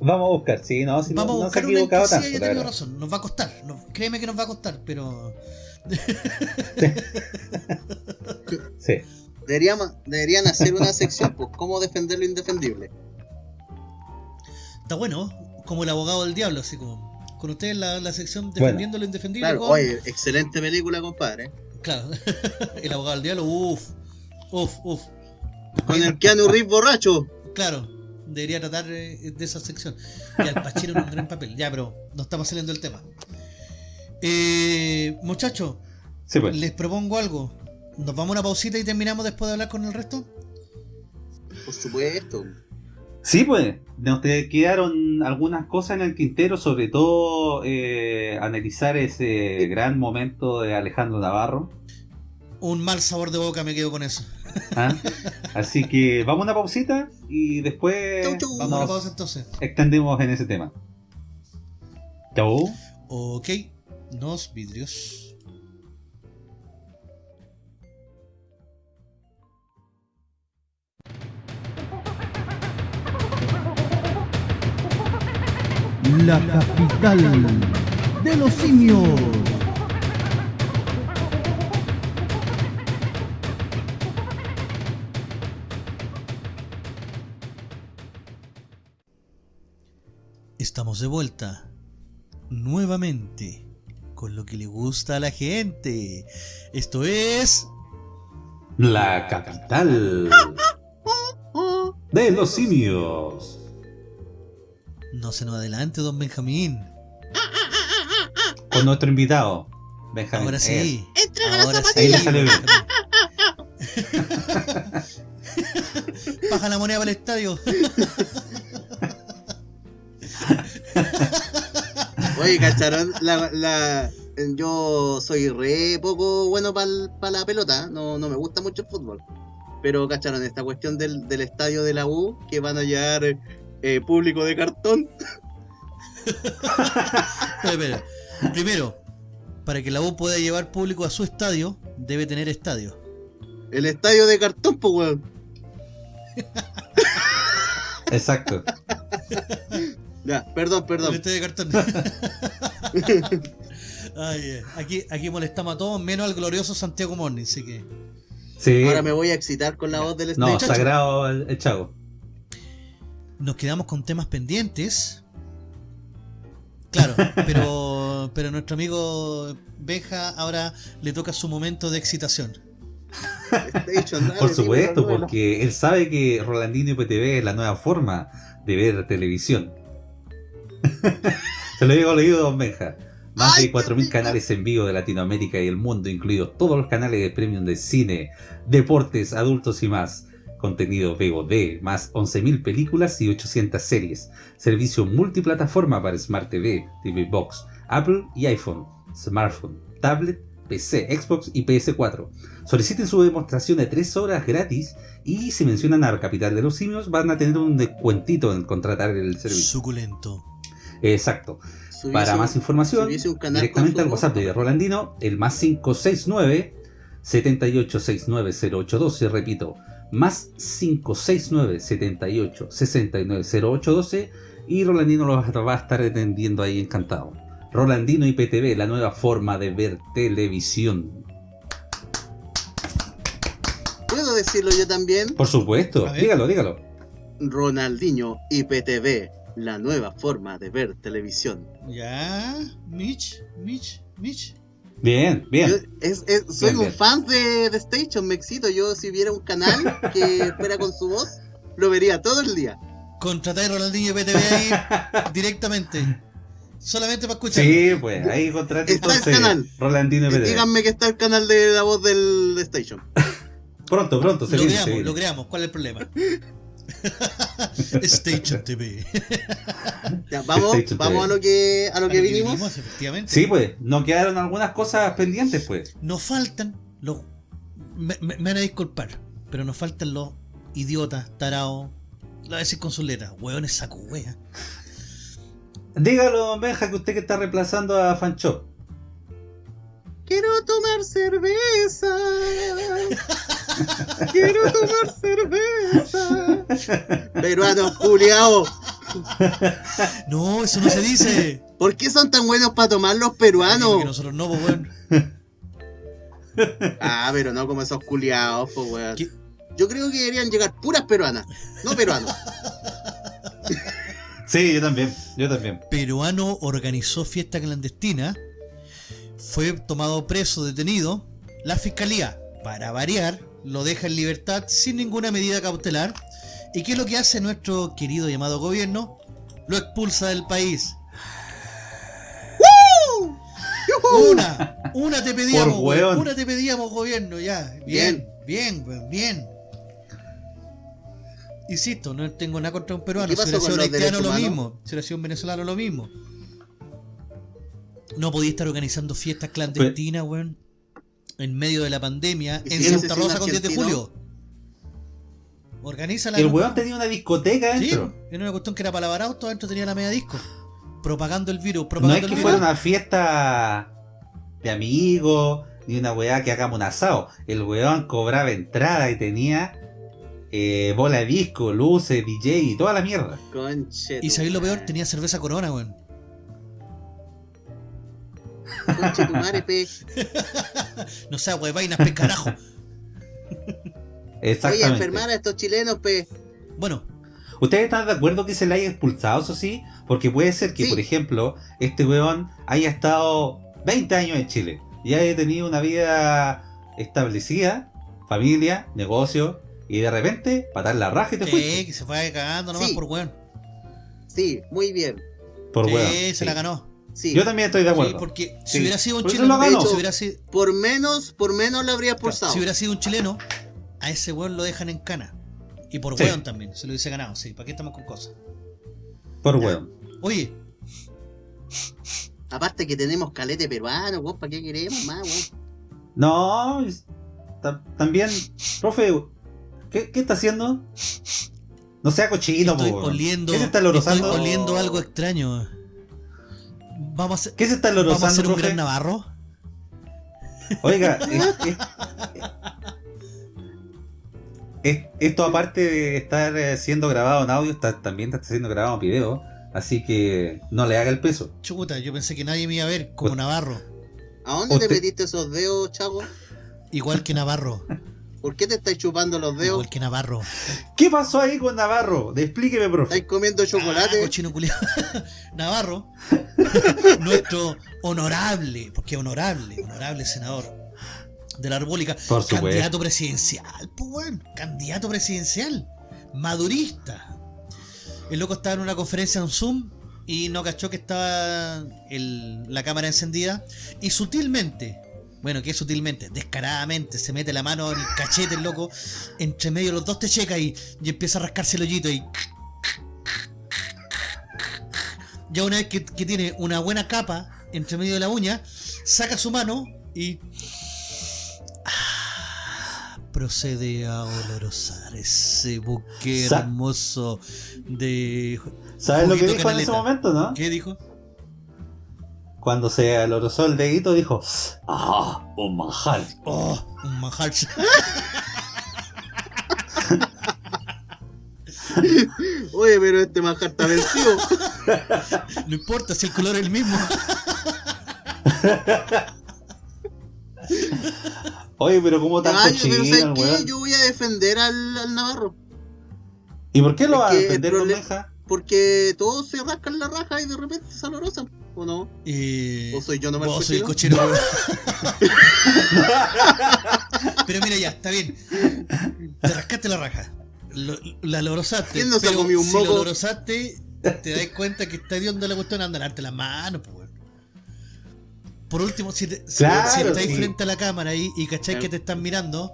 vamos a buscar, sí, no, si no- Vamos a no, se ha buscar una en que equivocado sí tanto. haya la tenido razón. Nos va a costar. no- créeme que nos va a costar, pero. <laughs> Sí. Deberíamos, deberían hacer una sección, pues, cómo defender lo indefendible. Está bueno, como el abogado del diablo, así como. Con ustedes la, la sección defendiendo lo indefendible. Claro, con- oye, excelente película, compadre. Claro. <laughs> el abogado del diablo, uff. Uff, uff. Con el Keanu Reeves borracho. Claro, debería tratar eh, de esa sección. Y Al Pacino en un gran papel. Ya, pero no estamos saliendo del tema. Eh, muchachos, Sí, pues. les propongo algo. ¿Nos vamos a una pausita y terminamos después de hablar con el resto? Por supuesto. Sí, pues, nos quedaron algunas cosas en el quintero, sobre todo eh, analizar ese gran momento de Alejandro Navarro. Un mal sabor de boca me quedo con eso. ¿ah? Así que vamos a una pausita y después Chau, chau. Vamos a una nos pausa entonces. extendemos en ese tema. Chau. Ok, nos vidrios. La capital de los simios. Estamos de vuelta. Nuevamente. Con lo que le gusta a la gente. Esto es. La capital <laughs> de los simios. No se nos adelante, don Benjamín. Con nuestro invitado, Benjamín. Ahora sí. Entrega Ahora la sí. Ahí le salió bien. <laughs> Baja la moneda para el estadio. <laughs> Oye, ¿cacharon? La, la, yo soy re poco bueno para la pelota, no, no me gusta mucho el fútbol. Pero, ¿cacharon? Esta cuestión del, del estadio de la U, que van a llevar eh, público de cartón. <laughs> Espera, espera. Primero, para que la U pueda llevar público a su estadio, debe tener estadio. El estadio de cartón, pues, weón. Exacto. Ya, perdón, El perdón. estadio de cartón. <laughs> Ay, eh, aquí, aquí molestamos a todos, menos al glorioso Santiago Morning, así que. Sí. Ahora me voy a excitar con la voz del No, estadio. sagrado el, el chavo. Nos quedamos con temas pendientes. Claro, <laughs> pero, pero nuestro amigo Benja ahora le toca su momento de excitación. Dale, Por supuesto, porque él sabe que Rolandino IPTV es la nueva forma de ver televisión. <laughs> Se lo digo al oído, don Benja. Más Ay, de 4.000 qué rico. canales en vivo de Latinoamérica y el mundo, incluidos todos los canales de premium de cine, deportes, adultos y más. Contenido VOD, más 11.000 películas y 800 series. Servicio multiplataforma para Smart TV, TV Box, Apple y iPhone, smartphone, tablet, PC, Xbox y PS4. Soliciten su demostración de 3 horas gratis y si mencionan a Capital de los Simios van a tener un descuentito en contratar el servicio. Suculento. Exacto. Subiese Para más información, directamente al WhatsApp de Rolandino, el más 569 78690812, repito, más 569 78 690812 y Rolandino lo va a estar atendiendo ahí encantado. Rolandino IPTV, la nueva forma de ver televisión. ¿Puedo decirlo yo también? Por supuesto, dígalo, dígalo. Ronaldinho IPTV, la nueva forma de ver televisión. Ya, Mitch, Mitch, Mitch. Bien, Yo bien. es- es- soy Bien, un bien. fan de, de Station, me excito. Yo si viera un canal que <laughs> fuera con su voz, lo vería todo el día. Contratar a Ronaldinho PTV ahí <laughs> directamente. Solamente para escuchar. Sí, pues ahí contrate Está el entonces canal. Rolandino PD. Díganme que está el canal de la voz del de Station. <laughs> Pronto, pronto, se Lo viene, se creamos, viene. lo creamos. ¿Cuál es el problema? <laughs> Station TV. <laughs> Ya, vamos, Station vamos a TV. lo que a lo que vinimos. efectivamente. Sí, pues, nos quedaron algunas cosas pendientes, pues. Nos faltan los. Me, me- me van a disculpar, pero nos faltan los idiotas, tarados. A veces con sus letras, hueones saco wea. Dígalo, Benja, que usted que está reemplazando a Fanchop. Quiero tomar cerveza. Quiero tomar cerveza. Peruano culiao. No, eso no se dice. ¿Por qué son tan buenos para tomar los Que peruanos? nosotros no, pues, weón. Ah, pero no como esos culiados, pues weón. ¿Qué? Yo creo que deberían llegar puras peruanas, no peruanos. Sí, yo también, yo también. Peruano organizó fiesta clandestina. Fue tomado preso, detenido. La fiscalía, para variar, lo deja en libertad sin ninguna medida cautelar. ¿Y qué es lo que hace nuestro querido llamado gobierno? Lo expulsa del país. Una, una te pedíamos, una te pedíamos, gobierno, ya. Bien, bien, weón, bien. Insisto, no tengo nada contra un peruano. ¿Qué Si los haitiano, lo mismo. Si hubiera sido un venezolano, lo mismo. No podía estar organizando fiestas clandestinas, weón. En medio de la pandemia, ¿Y en Santa Rosa con 10 de julio. Organiza la El weón tenía una discoteca Sí, dentro. era una cuestión que era para lavar autos, adentro tenía la media disco. Propagando el virus, No propagando es que el fuera una fiesta de amigos, ni una weá que hagamos un asado. El weón cobraba entrada y tenía eh, bola de disco, luces, DJ y toda la mierda. Conche. Y sabéis lo peor, tenía cerveza corona, weón. Conche tu madre, pe. <laughs> No sé, weón, vainas pe carajo. Voy a Exactamente. enfermar a estos chilenos, pe. Bueno, ¿Ustedes están de acuerdo que se le haya expulsado, eso sí? Porque puede ser que, Sí. por ejemplo, este weón haya estado 20 años en Chile y haya tenido una vida establecida, familia, negocio, y de repente patar la raja y te fuiste. que se fue cagando nomás Sí. por weón. Sí, muy bien. Por sí, weón. se sí. la ganó. Sí. Yo también estoy de Sí, acuerdo. porque si Sí. hubiera sido un Por chileno, lo ganó. si hubiera sido, Por menos, por menos lo habría expulsado. si hubiera sido un chileno, a ese weón lo dejan en cana. Y por Sí. weón también, se lo hubiese ganado, sí. ¿Para qué estamos con cosas? Por weón. Oye, Aparte que tenemos calete peruano, weón, ¿para qué queremos más, weón? No, también, profe, ¿qué, qué está haciendo? No sea cochino, estoy po, weón. oliendo, ¿Qué se está estoy oliendo algo extraño. Vamos a hacer, ¿Qué se está vamos a hacer un gran Navarro. Oiga, <laughs> es- es- es- esto aparte de estar eh, siendo grabado en audio, está, también está siendo grabado en video, así que no le haga el peso. Chuta, yo pensé que nadie me iba a ver como Ut- Navarro. ¿A dónde te metiste esos dedos, chavo? Igual que Navarro. <laughs> ¿Por qué te estáis chupando los dedos? Igual que Navarro. ¿Qué pasó ahí con Navarro? Explíqueme, profe. ¿Estáis comiendo Ah, chocolate? cochino culiao. <laughs> Navarro, <laughs> nuestro honorable, porque honorable, honorable senador de la República, Por supuesto. candidato presidencial, pues weón, candidato presidencial, madurista. El loco estaba en una conferencia en Zoom y no cachó que estaba el- la cámara encendida y sutilmente, bueno, que sutilmente, descaradamente, se mete la mano en el cachete el loco, entre medio de los dos te checa y, y empieza a rascarse el hoyito y ya una vez que, que tiene una buena capa entre medio de la uña, saca su mano y procede a olorosar ese buque hermoso de... ¿Sabes lo que dijo en ese momento, no? ¿Qué dijo? Cuando se alorosó el dedito, dijo: ¡Ah! Un manjar. Oh, un manjar. <laughs> Oye, pero este manjar está vencido. <laughs> No importa si el color es el mismo. <laughs> Oye, pero ¿cómo tan Ay, pero cochino ¿sabes el qué? Yo voy a defender al, al Navarro. ¿Y por qué lo va a defender problema-? Porque todos se rascan la raja y de repente se alorosan. ¿O no? Eh, ¿O soy yo nomás el vos soy el cochino? cochero. <laughs> pero mira, ya, está bien. Te rascaste la raja. Lo- la lorosaste. ¿Quién no se ha comido un si moco? la lorosaste, te das cuenta que está hediondo la cuestión, anda a lavarte las manos, pues. Por último, si, te, si- Claro, si estáis sí. frente a la cámara ahí y cachai Claro. que te están mirando,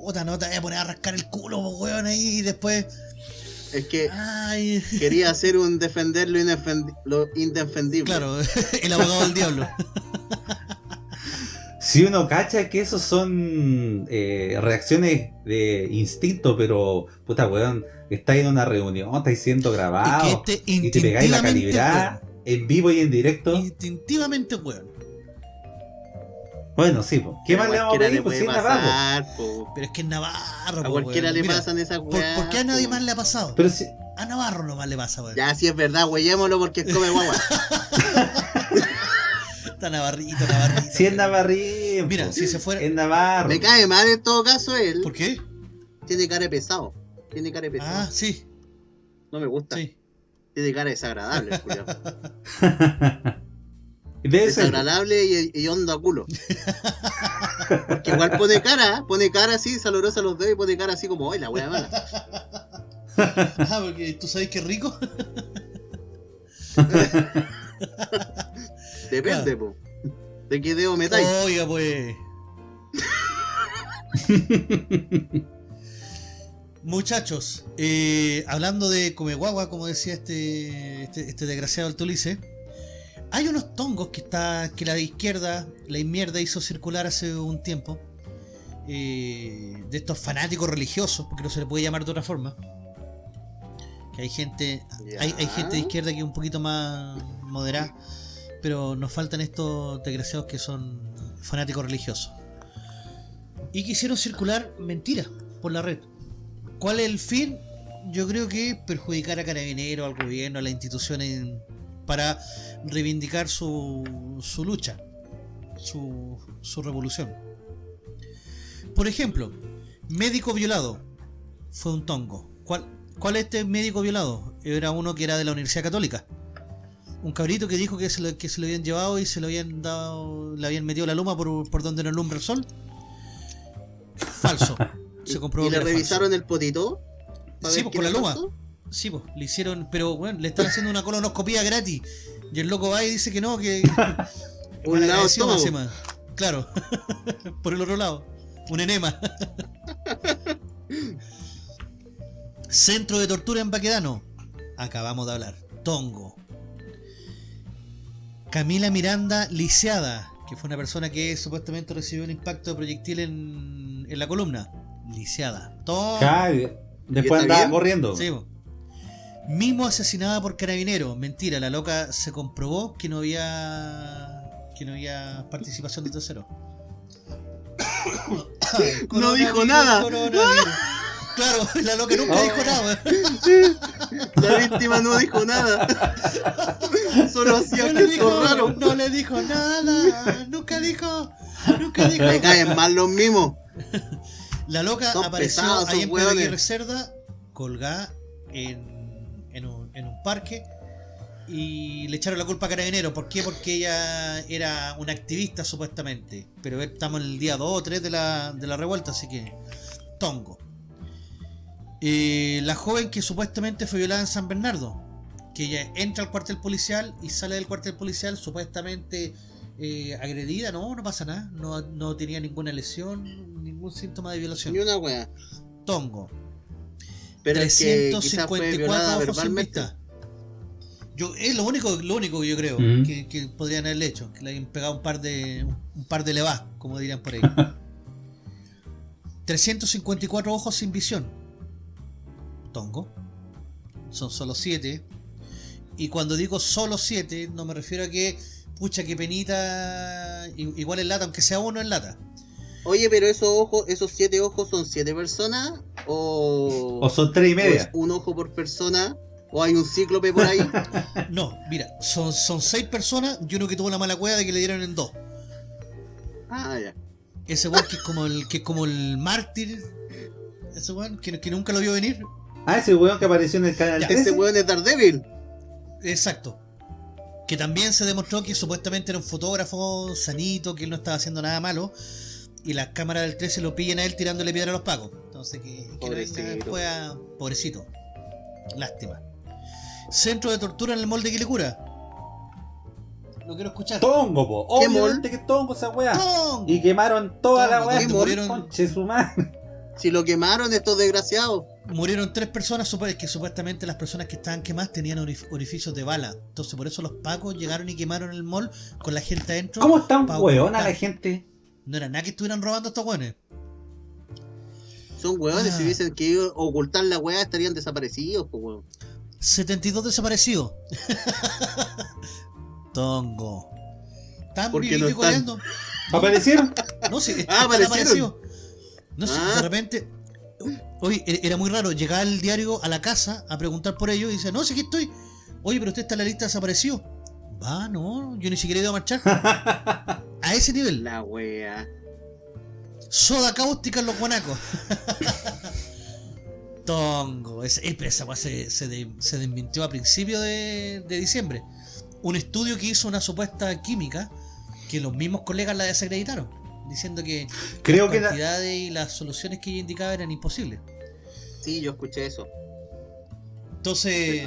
puta, no te vayas a poner a rascar el culo, weón, ahí y después. Es que Ay, quería hacer un defender lo, lo indefendible. claro, <laughs> el abogado del diablo. Si uno cacha que esos son eh, reacciones de instinto, pero puta weón, estáis en una reunión, estáis siendo Es que este y te pegáis la calibrada en vivo y en directo. instintivamente, weón. Bueno, sí, po. ¿qué Pero más le vamos a pedir? le Pues puede sí, Navarro. Pero es que es Navarro, A po, cualquiera weón. le Mira, pasan esas ¿por, weas. por qué a nadie po. más le ha pasado? Pero si, A Navarro nomás le pasa, weón. Ya, si es verdad, huellémoslo porque come guagua. <laughs> Está Navarrito, Navarrito. si es. Navarrín, Mira, si se fuera. es Navarro. Me cae mal en todo caso él. ¿Por qué? Tiene cara de pesado. Tiene cara de pesado. Ah, sí, no me gusta. sí. Tiene cara desagradable, ser. <laughs> Desagradable y, y hondo a culo. Porque igual pone cara, pone cara así, salorosa a los dedos y pone cara así como, ¡ay, la wea mala! Ah, porque tú sabes que es rico. Depende, po. De qué dedo metáis. Oiga, pues. Muchachos, eh, hablando de Comeguagua, como decía este, este, este desgraciado Altolice, hay unos tongos que está que la izquierda, la izquierda hizo circular hace un tiempo, eh, de estos fanáticos religiosos, porque no se le puede llamar de otra forma. Que hay gente, hay, gente de izquierda que es un poquito más moderada, pero nos faltan estos desgraciados que son fanáticos religiosos. Y quisieron circular mentiras por la red. ¿Cuál es el fin? Yo creo que perjudicar a Carabineros, al gobierno, a las instituciones para reivindicar su, su lucha, su, su revolución. Por ejemplo, médico violado fue un tongo. ¿Cuál, ¿Cuál es este médico violado? Era uno que era de la Universidad Católica. Un cabrito que dijo que se lo, que se lo habían llevado y se lo habían dado, le habían metido la luma por, por donde no alumbra el sol. Falso. <laughs> Se comprobó ¿Y le revisaron el potito? ¿Pa Sí, pues, por la luma. pasó? Sí, pues, le hicieron, pero bueno, le están haciendo una colonoscopía gratis. Y el loco va y dice que no, que. <laughs> Un lado todo. más. Claro. <laughs> por el otro lado. Un enema. <laughs> Centro de tortura en Baquedano. Acabamos de hablar. Tongo. Camila Miranda lisiada, que fue una persona que supuestamente recibió un impacto de proyectil en, en la columna. Lisiada. Tongo. Después ¿Y está andaba corriendo. Sí, po. Mimo asesinada por carabinero. Mentira, la loca se comprobó que no había que no había participación de tercero. <coughs> No dijo nada. Claro, la loca nunca Oh. dijo nada. La víctima no dijo nada. Solo hacía No dijo, raros. no le dijo nada. Nunca dijo. Nunca dijo. Me caen mal los mismos. La loca Son apareció pesados, ahí en Pedro Cerda, colgada en, en, un, parque y le echaron la culpa a Carabinero. ¿Por qué? Porque ella era una activista supuestamente. Pero estamos en el día 2 o 3 de la, de la revuelta, así que tongo. Eh, la joven que supuestamente fue violada en San Bernardo, que ella entra al cuartel policial y sale del cuartel policial supuestamente eh, agredida, no, no pasa nada, no, no tenía ninguna lesión, ningún síntoma de violación. Ni una wea. Tongo. Pero es que quizás fue 354 violada ojos sin vista. Yo, es lo único, lo único que yo creo que, que podrían haberle hecho, que le hayan pegado un par de un par de levas, como dirían por ahí. <laughs> 354 ojos sin visión. Tongo. Son solo 7. Y cuando digo solo 7, no me refiero a que, pucha, que penita, igual en lata, aunque sea uno en lata. Oye, pero esos ojos, esos siete ojos son siete personas o, O son tres y media. un ojo por persona o hay un cíclope por ahí. <laughs> No, mira, son, son 6 personas y uno que tuvo la mala cueva de que le dieron en 2. ah, ya. Ese weón que es como el, que es como el mártir. Ese weón que, que nunca lo vio venir. Ah, ese weón que apareció en el canal Ya. 13. Ese weón es Daredevil. Exacto. Que también se demostró que supuestamente era un fotógrafo sanito, que él no estaba haciendo nada malo. Y las cámaras del 13 lo pillan a él tirándole piedra a los pacos. Entonces, que, que no venga Pobrecito. después a- Pobrecito. Lástima. Centro de tortura en el molde Quilicura. Lo quiero escuchar. Tongo, po. ¿Qué Obviamente que tongo esa weá. ¡Tongo! Y quemaron toda la weá. ¿qué murieron? Conche su madre. Si lo quemaron estos desgraciados. Murieron tres personas, que supuestamente las personas que estaban quemadas tenían orif- orificios de bala. Entonces por eso los pacos llegaron y quemaron el mall con la gente adentro. ¿Cómo están ocultar. la gente? No era nada que estuvieran robando estos hueones. Son hueones, Ah. si hubiesen querido ocultar la weá estarían desaparecidos, pues weón. 72 desaparecidos. <laughs> Tongo. Están viviendo no y están. <laughs> ¿Aparecieron? No sé, Ah, están aparecieron. aparecidos. No sé, Ah. de repente. Oye, e- era muy raro. Llegaba el diario a la casa a preguntar por ellos y dice: No, sí, aquí estoy. Oye, pero usted está en la lista desaparecido. Va, no, yo ni siquiera he ido a marchar. <laughs> A ese nivel. La wea. Soda cáustica en los guanacos. <laughs> Tongo. Es, esa weá se, se, de- se desmintió a principios de, de diciembre. Un estudio que hizo una supuesta química que los mismos colegas la desacreditaron. Diciendo que Creo las que la- cantidades y las soluciones que ella indicaba eran imposibles. Sí, yo escuché eso. Entonces,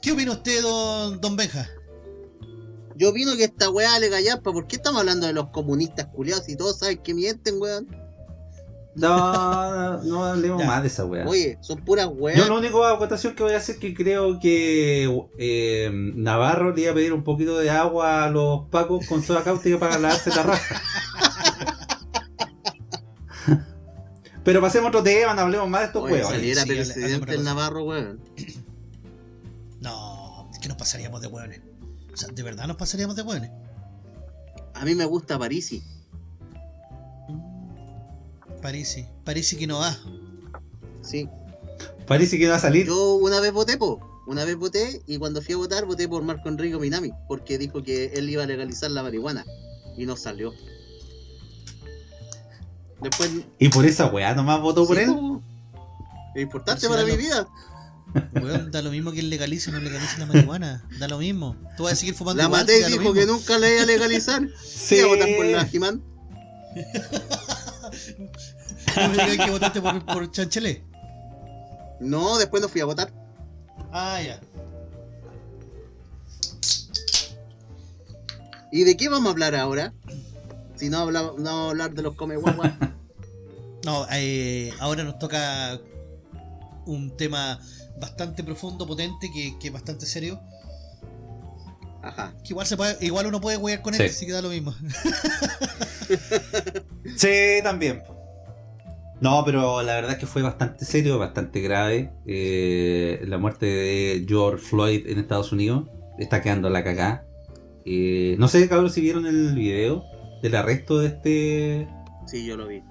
¿qué opina usted, don, don Benja? Yo opino que esta weá le gallampa. ¿Por qué estamos hablando de los comunistas culiados y todos saben que mienten, weón? No, no, no hablemos <laughs> Ya. más de esa weá. Oye, son puras weas. Yo la única acotación que voy a hacer es que creo que eh, Navarro le iba a pedir un poquito de agua a los pacos con soda cáustica para lavarse la raja. <laughs> Pero pasemos a otro tema, no hablemos más de estos Oye, huevos. saliera Sí, hable- presidente el. Navarro, weón. No, es que nos pasaríamos de hueones. O sea, de verdad nos pasaríamos de hueones. A mí me gusta Parisi. Parisi. Parisi que no va. Sí. Parece que no va a salir. Yo una vez voté, po. Una vez voté y cuando fui a votar voté por Marco Enrico Minami. Porque dijo que él iba a legalizar la marihuana. Y no salió. Después. Y por esa weá nomás votó por Sí, él. po. Es importante para mi vida. Weón, da lo mismo que él legalice o no legalice la marihuana. Da lo mismo. Tú vas a seguir fumando La lo dijo que nunca la iba a legalizar. <laughs> Sí. Iba a votar por la Jimán. No <laughs> me digas que votaste por, por Chanchelet. No, después no fui a votar. Ah, ya. ¿Y de qué vamos a hablar ahora? Si no, habla- no vamos a hablar de los come guaguas. <laughs> No, eh, ahora nos toca un tema bastante profundo, potente, que, que es bastante serio. Ajá. Que igual se puede, igual uno puede jugar con él, Sí. así que da lo mismo. <laughs> Sí, también. No, pero la verdad es que fue bastante serio, bastante grave. Eh, la muerte de George Floyd en Estados Unidos está quedando la cagá. Eh, no sé, cabrón, si vieron el video del arresto de este. Sí, yo lo vi.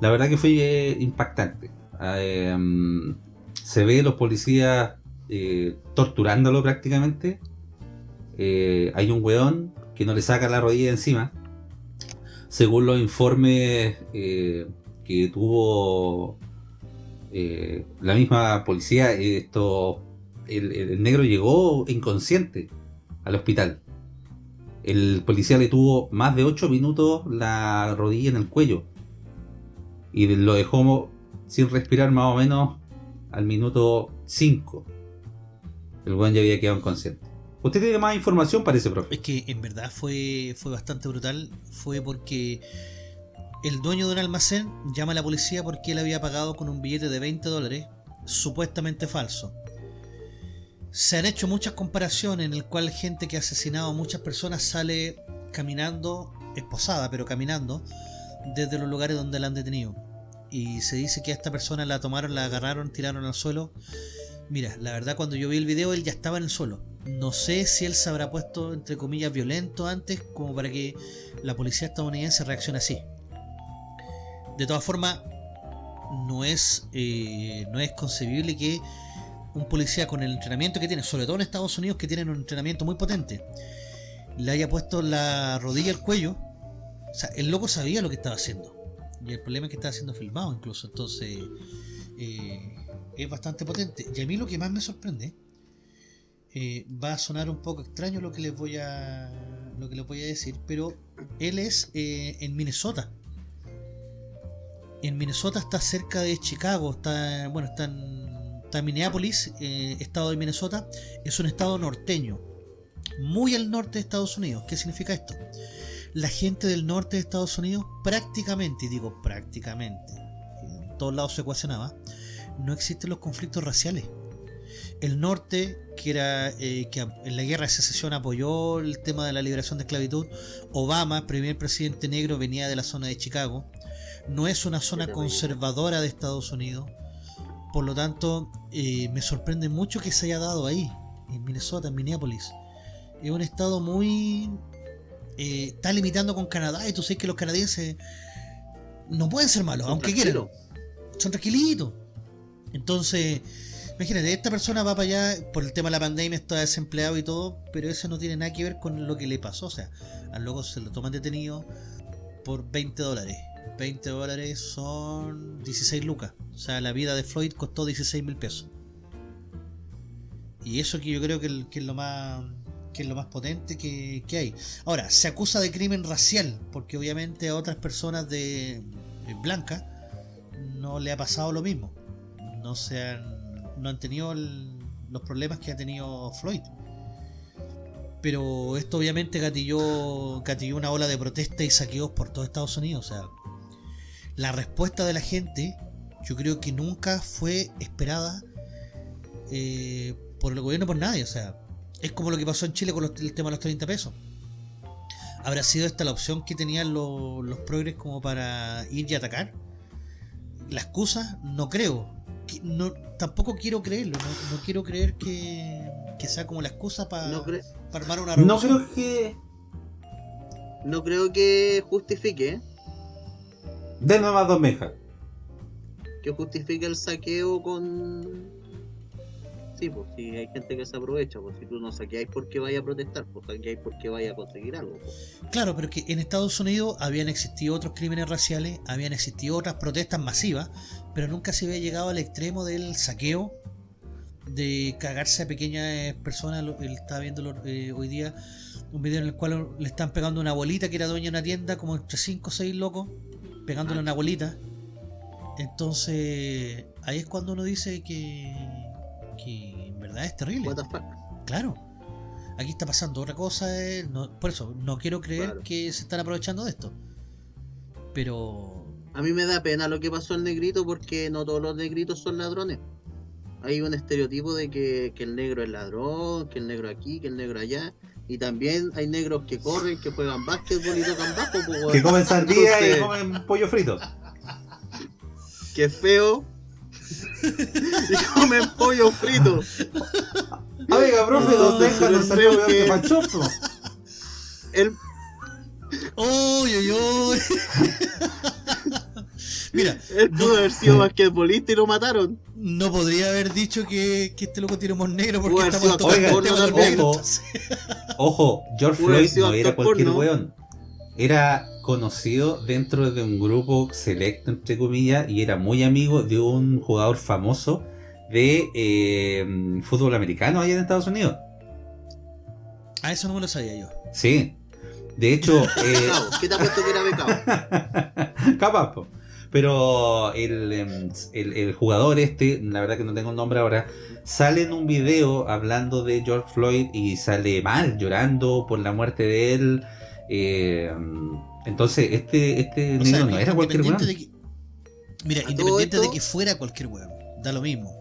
La verdad que fue eh, impactante. Eh, mm, se ve los policías eh, torturándolo prácticamente. Eh, hay un weón que no le saca la rodilla encima. Según los informes eh, que tuvo la misma policía, esto, el, el negro llegó inconsciente al hospital. El policía le tuvo más de 8 minutos la rodilla en el cuello y lo dejó sin respirar más o menos al minuto 5. El buen ya había quedado inconsciente. ¿Usted tiene más información? Parece, profe. Es que en verdad fue, fue bastante brutal. Fue porque el dueño de un almacén llama a la policía porque él había pagado con un billete de 20 dólares, supuestamente falso. Se han hecho muchas comparaciones en el cual gente que ha asesinado a muchas personas sale caminando, esposada, pero caminando, desde los lugares donde la han detenido. Y se dice que a esta persona la tomaron, la agarraron, tiraron al suelo. Mira, la verdad cuando yo vi el video él ya estaba en el suelo. No sé si él se habrá puesto entre comillas violento antes como para que la policía estadounidense reaccione así. De todas formas, no es, eh, no es concebible que un policía con el entrenamiento que tiene, sobre todo en Estados Unidos que tienen un entrenamiento muy potente, le haya puesto la rodilla al cuello. O sea, el loco sabía lo que estaba haciendo. Y el problema es que estaba siendo filmado incluso. Entonces, eh, es bastante potente. Y a mí lo que más me sorprende eh, va a sonar un poco extraño lo que les voy a lo que les voy a decir, pero él es eh, en Minnesota. En Minnesota está cerca de Chicago, está bueno, está en, está en Minneapolis, estado de Minnesota, es un estado norteño, muy al norte de Estados Unidos. ¿Qué significa esto? La gente del norte de Estados Unidos prácticamente, y digo prácticamente, en todos lados se ecuacionaba, no existen los conflictos raciales el norte, que era eh, que en la guerra de secesión apoyó el tema de la liberación de esclavitud, Obama, primer presidente negro, venía de la zona de Chicago, no es una zona conservadora de Estados Unidos, por lo tanto eh, me sorprende mucho que se haya dado ahí, en Minnesota, en Minneapolis. Es un estado muy... Eh, está limitando con Canadá y tú sabes que los canadienses no pueden ser malos, Son aunque quieran. Son tranquilitos. Entonces, imagínate, esta persona va para allá por el tema de la pandemia, está desempleado y todo, pero eso no tiene nada que ver con lo que le pasó. O sea, al loco se lo toman detenido por 20 dólares. 20 dólares son 16 lucas. O sea, la vida de Floyd costó 16 mil pesos. Y eso que yo creo que, que es lo más que es lo más potente que, que hay. Ahora, se acusa de crimen racial, porque obviamente a otras personas de, de blancas no le ha pasado lo mismo. No se han, no han tenido los problemas que ha tenido Floyd. Pero esto obviamente gatilló, gatilló una ola de protesta y saqueos por todo Estados Unidos. O sea, la respuesta de la gente, yo creo que nunca fue esperada eh, por el gobierno por nadie. O sea, es como lo que pasó en Chile con los- el tema de los 30 pesos. ¿Habrá sido esta la opción que tenían los, los progres como para ir y atacar? La excusa, no creo. No, tampoco quiero creerlo. No, no quiero creer que, que sea como la excusa para No, armar una No revolución. creo que. no creo que justifique, ¿eh? Denme más dos mejas. que justifique el saqueo con. Sí, pues si hay gente que se aprovecha, pues si tú no saqueáis porque vaya a protestar, pues saqueáis porque vaya a conseguir algo. pues. Claro, pero que en Estados Unidos habían existido otros crímenes raciales, habían existido otras protestas masivas, pero nunca se había llegado al extremo del saqueo, de cagarse a pequeñas personas. Lo- Él estaba viendo eh, hoy día un video en el cual le están pegando una abuelita que era dueña de una tienda, como entre 5 o 6 locos, pegándole una abuelita. Entonces, ahí es cuando uno dice que, que en verdad es terrible. What the fuck. Claro. Aquí está pasando otra cosa. eh, no- por eso, no quiero creer Claro. que se están aprovechando de esto. Pero. A mí me da pena lo que pasó al negrito porque no todos los negritos son ladrones. Hay un estereotipo de que, que el negro es ladrón, que el negro aquí, que el negro allá. Y también hay negros que corren, que juegan básquetbol y tocan bajo. Pues, Que comen sandía y comen pollo frito. que es feo. <laughs> y comen pollo frito. Profe, Entonces, ¿dónde dejan pero los salió creo peor que que- Panchopo? El, ¡Uy, uy, uy! <laughs> Mira, él pudo haber sido basquetbolista y lo mataron. no podría haber dicho que, que este loco tiene humor negro porque haber estamos tocando entonces- Ojo, George Floyd no era cualquier porno. weón. Era conocido dentro de un grupo selecto, entre comillas, y era muy amigo de un jugador famoso de eh, fútbol americano allá en Estados Unidos. Ah, eso no me lo sabía yo. Sí. De hecho, <laughs> eh. ¿Qué te ha puesto que era becado? <laughs> capaz, po. Pero el, em, el, el jugador este, la verdad que no tengo el nombre ahora, sale en un video hablando de George Floyd y sale mal, llorando por la muerte de él. Eh, entonces, este, este O sea, no era cualquier weón. Mira, independiente de que fuera cualquier weón, da lo mismo.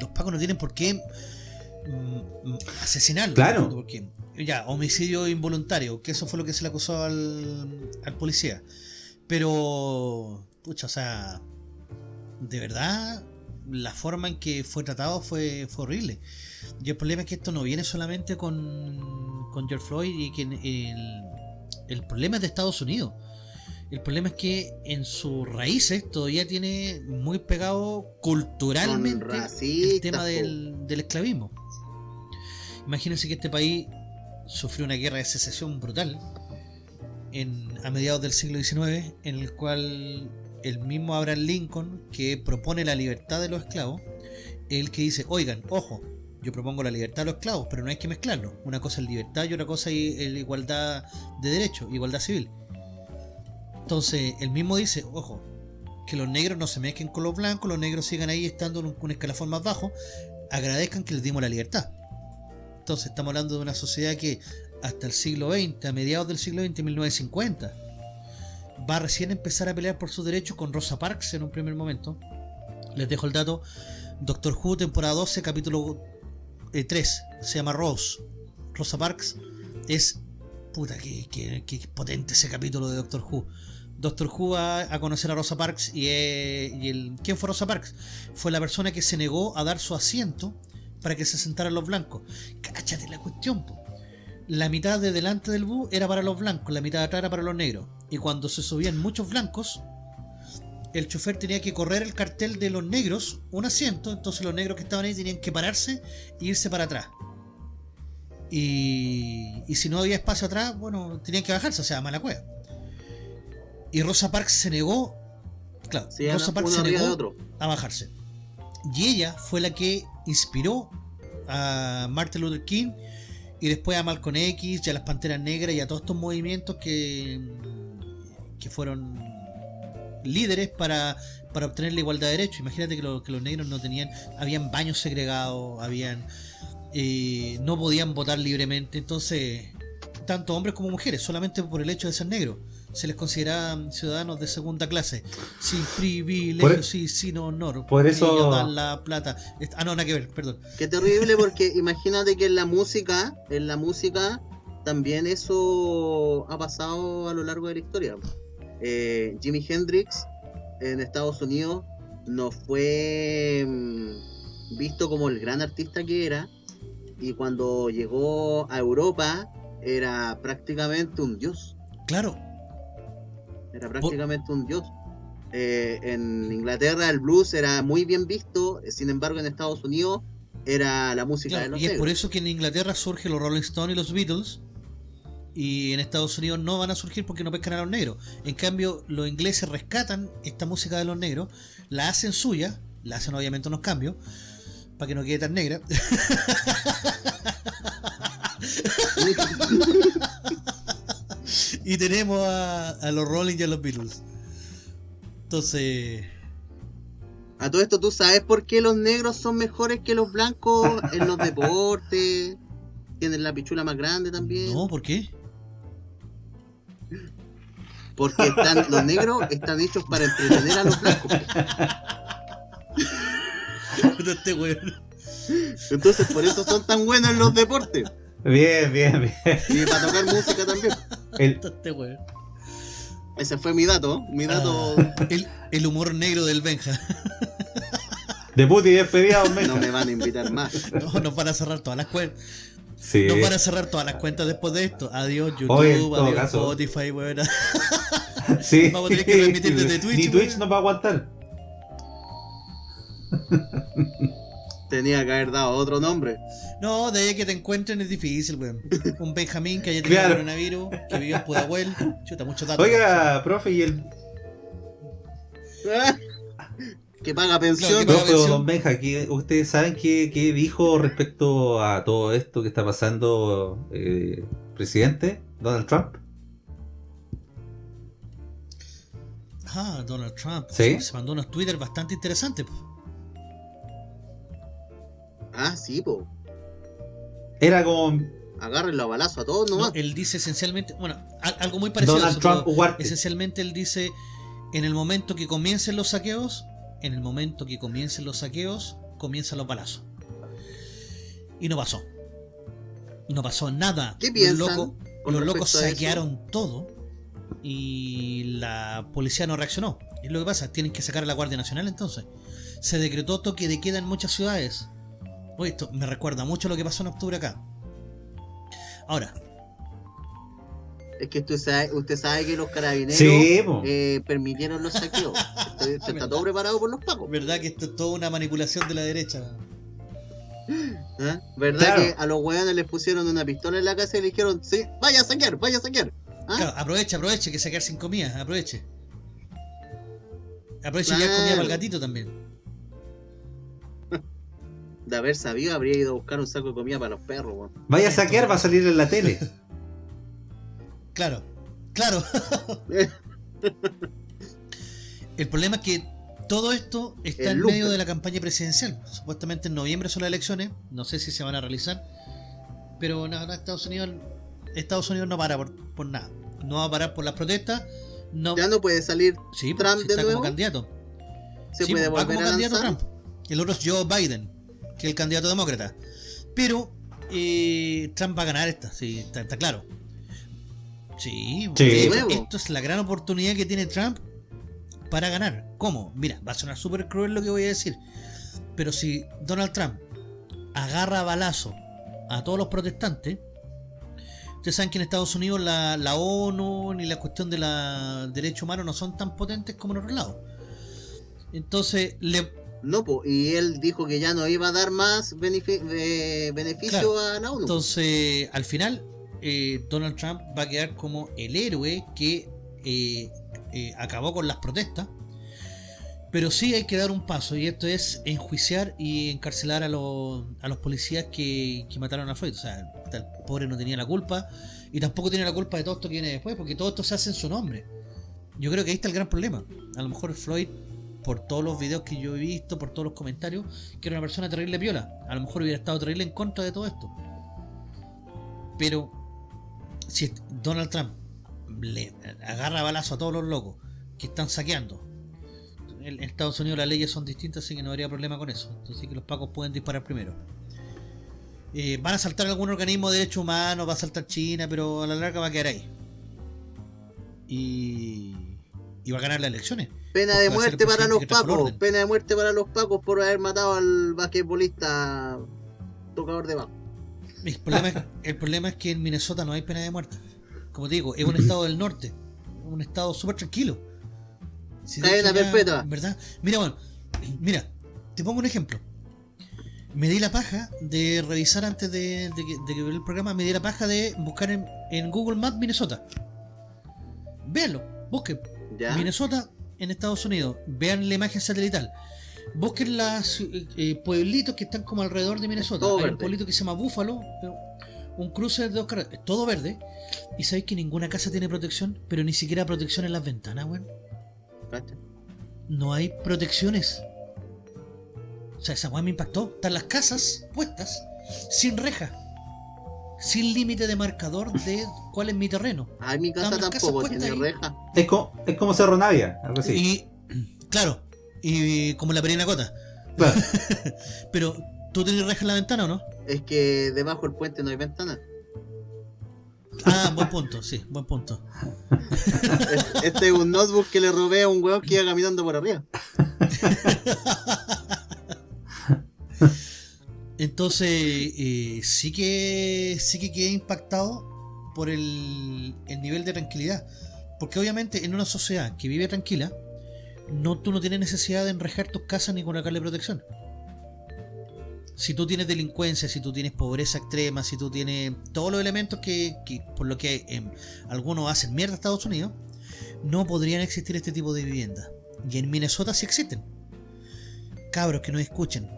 Los pacos no tienen por qué mm, mm, asesinarlo. Claro. Porque, ya, homicidio involuntario, que eso fue lo que se le acusó al, al policía. Pero, pucha, o sea, de verdad, la forma en que fue tratado fue, fue horrible. Y el problema es que esto no viene solamente con, con George Floyd y que el, el problema es de Estados Unidos. El problema es que en sus raíces todavía tiene muy pegado culturalmente el tema del, del esclavismo. Imagínense que este país sufrió una guerra de secesión brutal en, a mediados del siglo XIX, en el cual el mismo Abraham Lincoln, que propone la libertad de los esclavos, es el que dice, oigan, ojo, Yo propongo la libertad de los esclavos, pero no hay que mezclarlo. Una cosa es libertad y otra cosa es igualdad de derechos, igualdad civil. Entonces, él mismo dice, ojo, que los negros no se mezclen con los blancos, los negros sigan ahí estando en un, un escalafón más bajo, agradezcan que les dimos la libertad. Entonces, estamos hablando de una sociedad que hasta el siglo XX, a mediados del siglo XX, 1950, va a recién empezar a pelear por sus derechos con Rosa Parks en un primer momento. Les dejo el dato. Doctor Who, temporada 12, capítulo eh, 3. Se llama Rose. Rosa Parks es... Puta, que, potente ese capítulo de Doctor Who. Doctor Who va a conocer a Rosa Parks y, eh, el, ¿quién fue Rosa Parks? Fue la persona que se negó a dar su asiento para que se sentaran los blancos. Cáchate la cuestión. La mitad de delante del bus era para los blancos, la mitad de atrás era para los negros. Y cuando se subían muchos blancos, el chofer tenía que correr el cartel de los negros, un asiento, entonces los negros que estaban ahí tenían que pararse e irse para atrás. Y, y si no había espacio atrás, bueno, tenían que bajarse, o sea, mala cueva. Y Rosa Parks se negó, claro, Sí, Rosa Parks se negó otro. a bajarse. Y ella fue la que inspiró a Martin Luther King y después a Malcolm X y a las Panteras Negras y a todos estos movimientos que, que fueron líderes para, para obtener la igualdad de derechos. Imagínate que, lo- que los negros no tenían, habían baños segregados, habían eh, no podían votar libremente, entonces tanto hombres como mujeres, solamente por el hecho de ser negros, se les consideraban ciudadanos de segunda clase, sin privilegios e- y sin honor. por eso- Ellos dan la plata. Ah, no, nada que ver, perdón. Qué terrible porque imagínate que en la música, en la música también eso ha pasado a lo largo de la historia. Eh, Jimi Hendrix en Estados Unidos no fue mm, visto como el gran artista que era y cuando llegó a Europa era prácticamente un dios, Claro, era prácticamente un dios. Eh, en Inglaterra el blues era muy bien visto, sin embargo en Estados Unidos era la música de claro, los y es por eso que en Inglaterra surgen los Rolling Stones y los Beatles. Y en Estados Unidos no van a surgir porque no pescan a los negros. En cambio, los ingleses rescatan esta música de los negros, la hacen suya, la hacen obviamente unos cambios, para que no quede tan negra. <laughs> y tenemos a, a los Rolling y a los Beatles. Entonces, A todo esto, ¿tú sabes por qué los negros son mejores que los blancos en los <laughs> deportes? Tienen la pichula más grande también. no, ¿por qué? Porque están, <laughs> los negros están hechos para entretener a los blancos. Este weón. Entonces, por eso son tan buenos en los deportes. Bien, bien, bien. Y para tocar música también. El, Este. Ese fue mi dato. Mi dato. Ah, el, el humor negro del Benja. debut y despedida, don No Benja. me van a invitar más. No, nos van a cerrar todas las cuentas. Sí. Nos van a cerrar todas las cuentas después de esto. Adiós YouTube, adiós caso. Spotify, weón. <laughs> Sí. Vamos a tener que transmitir desde <laughs> Twitch, Ni Twitch weón. nos va a aguantar. Tenía que haber dado otro nombre. No, de ahí que te encuentren es difícil, weón. Un Benjamín que haya tenido Claro. coronavirus, que vive en Pudahuel. Chuta, datos. Oiga, profe, y el <laughs> que paga Claro, pensión. que paga- profe versión. don Benja, ¿qué- ¿ustedes saben qué, qué dijo respecto a todo esto que está pasando eh, presidente Donald Trump? Ah, Donald Trump. ¿Sí? Se mandó unos Twitter bastante interesantes. Ah, sí, po. Era como Agárrenlo a balazo a todos No, nomás. él dice esencialmente, bueno, al- algo muy parecido a Donald eso, Trump pero Huarte. esencialmente él dice, en el momento que comiencen los saqueos, en el momento que comiencen los saqueos, comienzan los balazos. Y no pasó. No pasó nada. ¿Qué Los locos, los locos saquearon todo y la policía no reaccionó. Es lo que pasa, tienen que sacar a la Guardia Nacional entonces. Se decretó toque de queda en muchas ciudades. Oye, esto me recuerda mucho a lo que pasó en octubre acá. Ahora, Es que usted sabe, usted sabe que los carabineros Sí, eh, permitieron los saqueos. Está todo preparado por los pacos. verdad que esto es toda una manipulación de la derecha. ¿Ah? ¿Verdad Claro. que a los weones les pusieron una pistola en la casa y le dijeron, sí, vaya a saquear, vaya a saquear? ¿Ah? Claro, aproveche, aproveche que se quedar sin comida, aproveche. Aproveche ya Claro. comida para el gatito también. <laughs> De haber sabido, habría ido a buscar un saco de comida para los perros, weón. Vaya a saquear, va a salir en la tele. <laughs> Claro, claro. <laughs> El problema es que todo esto está El en medio de la campaña presidencial. Supuestamente en noviembre son las elecciones, no sé si se van a realizar, pero nada, Estados Unidos, Estados Unidos no para por, por nada. No va a parar por las protestas. No, Ya no puede salir, sí, Trump sí de está nuevo. como candidato. se Sí, puede va volver como a candidato. Trump. El otro es Joe Biden, que es el candidato demócrata. Pero eh, Trump va a ganar esta, sí, está, está claro. Sí, Sí. esto es la gran oportunidad que tiene Trump para ganar. ¿Cómo? Mira, va a sonar súper cruel lo que voy a decir. Pero si Donald Trump agarra a balazo a todos los protestantes, ustedes saben que en Estados Unidos la, la ONU ni la cuestión de los derechos humanos no son tan potentes como en otros lados. Entonces, le, No, po, y él dijo que ya no iba a dar más eh, beneficio Claro. a la ONU. entonces al final, eh, Donald Trump va a quedar como el héroe que eh, eh, acabó con las protestas. Pero sí hay que dar un paso, y esto es enjuiciar y encarcelar a los, a los policías que, que mataron a Floyd. O sea, el pobre no tenía la culpa, y tampoco tiene la culpa de todo esto que viene después, porque todo esto se hace en su nombre. Yo creo que ahí está el gran problema. A lo mejor Floyd, por todos los videos que yo he visto, por todos los comentarios, que era una persona terrible piola. A lo mejor hubiera estado terrible en contra de todo esto. Pero si Donald Trump le agarra balazo a todos los locos que están saqueando, en Estados Unidos las leyes son distintas, así que no habría problema con eso. Entonces que los pacos pueden disparar primero. Eh, van a saltar algún organismo de derechos humanos, va a saltar China, pero a la larga va a quedar ahí. Y, y va a ganar las elecciones. Pena de muerte para los pacos. Pena de muerte para los pacos por haber matado al basquetbolista tocador de bajo. El problema, es, <laughs> el problema es que en Minnesota no hay pena de muerte. Como te digo, es un estado del norte. Un estado súper tranquilo. Si de Cadena perpetua. ¿Verdad? Mira, bueno, <clears throat> mira, te pongo un ejemplo. Me di la paja de revisar antes de, de que, de que ver el programa, me di la paja de buscar en, en Google Maps Minnesota. Véanlo, busquen. ¿Ya? Minnesota en Estados Unidos. Vean la imagen satelital. Busquen los pueblitos que están como alrededor de Minnesota. Todo Hay verde. un pueblito que se llama Buffalo. eh, Un cruce de dos carreteras. es Todo verde. Y sabéis que ninguna casa tiene protección. Pero ni siquiera protección en las ventanas, weón. No hay protecciones. O sea, esa weá me impactó. Están las casas puestas sin reja. Sin límite de marcador de cuál es mi terreno. Ay, mi casa Están tampoco tiene reja. Es, co- es como Cerro Navia, algo así. Y, claro, y como la perinacota. Claro. <laughs> Pero, ¿tú tienes reja en la ventana o no? Es que debajo del puente no hay ventana. Ah, buen punto, sí, buen punto. Es- <laughs> Este es un notebook que le robé a un weón que iba caminando por arriba. <laughs> Entonces, eh, sí que sí que quedé impactado por el, el nivel de tranquilidad. Porque obviamente en una sociedad que vive tranquila, no, tú no tienes necesidad de enrejar tus casas ni colocarle protección. Si tú tienes delincuencia, si tú tienes pobreza extrema, si tú tienes todos los elementos que, que por lo que em, algunos hacen mierda a Estados Unidos, no podrían existir este tipo de viviendas. Y en Minnesota sí existen. Cabros que nos escuchen,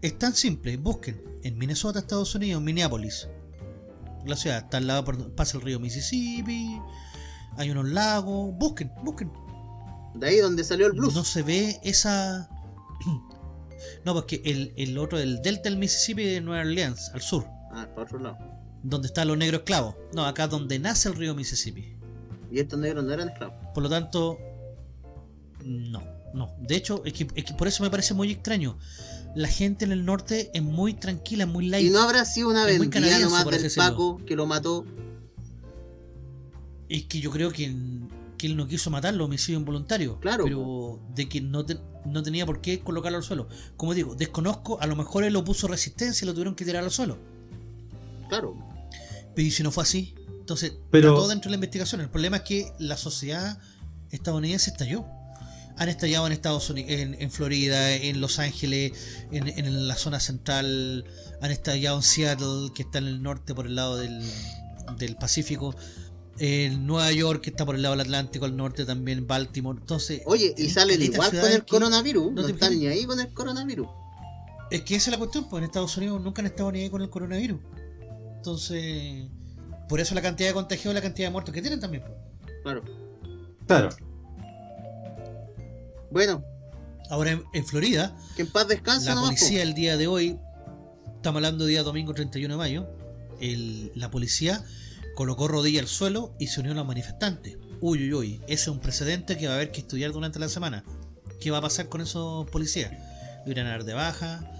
es tan simple, busquen en Minnesota, Estados Unidos, Minneapolis. La ciudad está al lado, por, pasa el río Mississippi, hay unos lagos, busquen, busquen. De ahí donde salió el blues. No se ve esa... <clears throat> No, porque el, el otro, el delta del Mississippi de Nueva Orleans, al sur, Ah, para otro lado. donde están los negros esclavos. No, acá donde nace el río Mississippi. Y estos negros no eran esclavos. Por lo tanto, no, no. De hecho, es que, es que por eso me parece muy extraño. La gente en el norte es muy tranquila, muy light. Y no habrá sido una vendida nomás del. Paco que lo mató. Es que yo creo que, que él no quiso matarlo, homicidio involuntario. Claro, Pero de que no, te- no tenía por qué colocarlo al suelo. Como digo, desconozco, a lo mejor él lo puso resistencia y lo tuvieron que tirar al suelo. Claro. Pero ¿y si no fue así? Entonces, Pero- todo dentro de la investigación. El problema es que la sociedad estadounidense estalló. Han estallado en Estados Unidos, en, en Florida, en Los Ángeles, en, en la zona central, han estallado en Seattle, que está en el norte por el lado del, del Pacífico, en Nueva York, que está por el lado del Atlántico, al norte también, Baltimore. Entonces, Oye, y salen igual con el coronavirus. no No, te están ni ahí con el coronavirus. Es que esa es la cuestión, pues en Estados Unidos nunca han estado ni ahí con el coronavirus. Entonces, por eso la cantidad de contagios y la cantidad de muertos que tienen también. pues. Claro. Claro. Bueno, Ahora en, en Florida, que en paz descanse la nomás, po. policía el día de hoy, estamos hablando día domingo 31 de mayo, el- la policía colocó rodilla al suelo y se unió a los manifestantes. Uy, uy, uy, ese es un precedente que va a haber que estudiar durante la semana. ¿Qué va a pasar con esos policías? ¿Lo irán a dar de baja?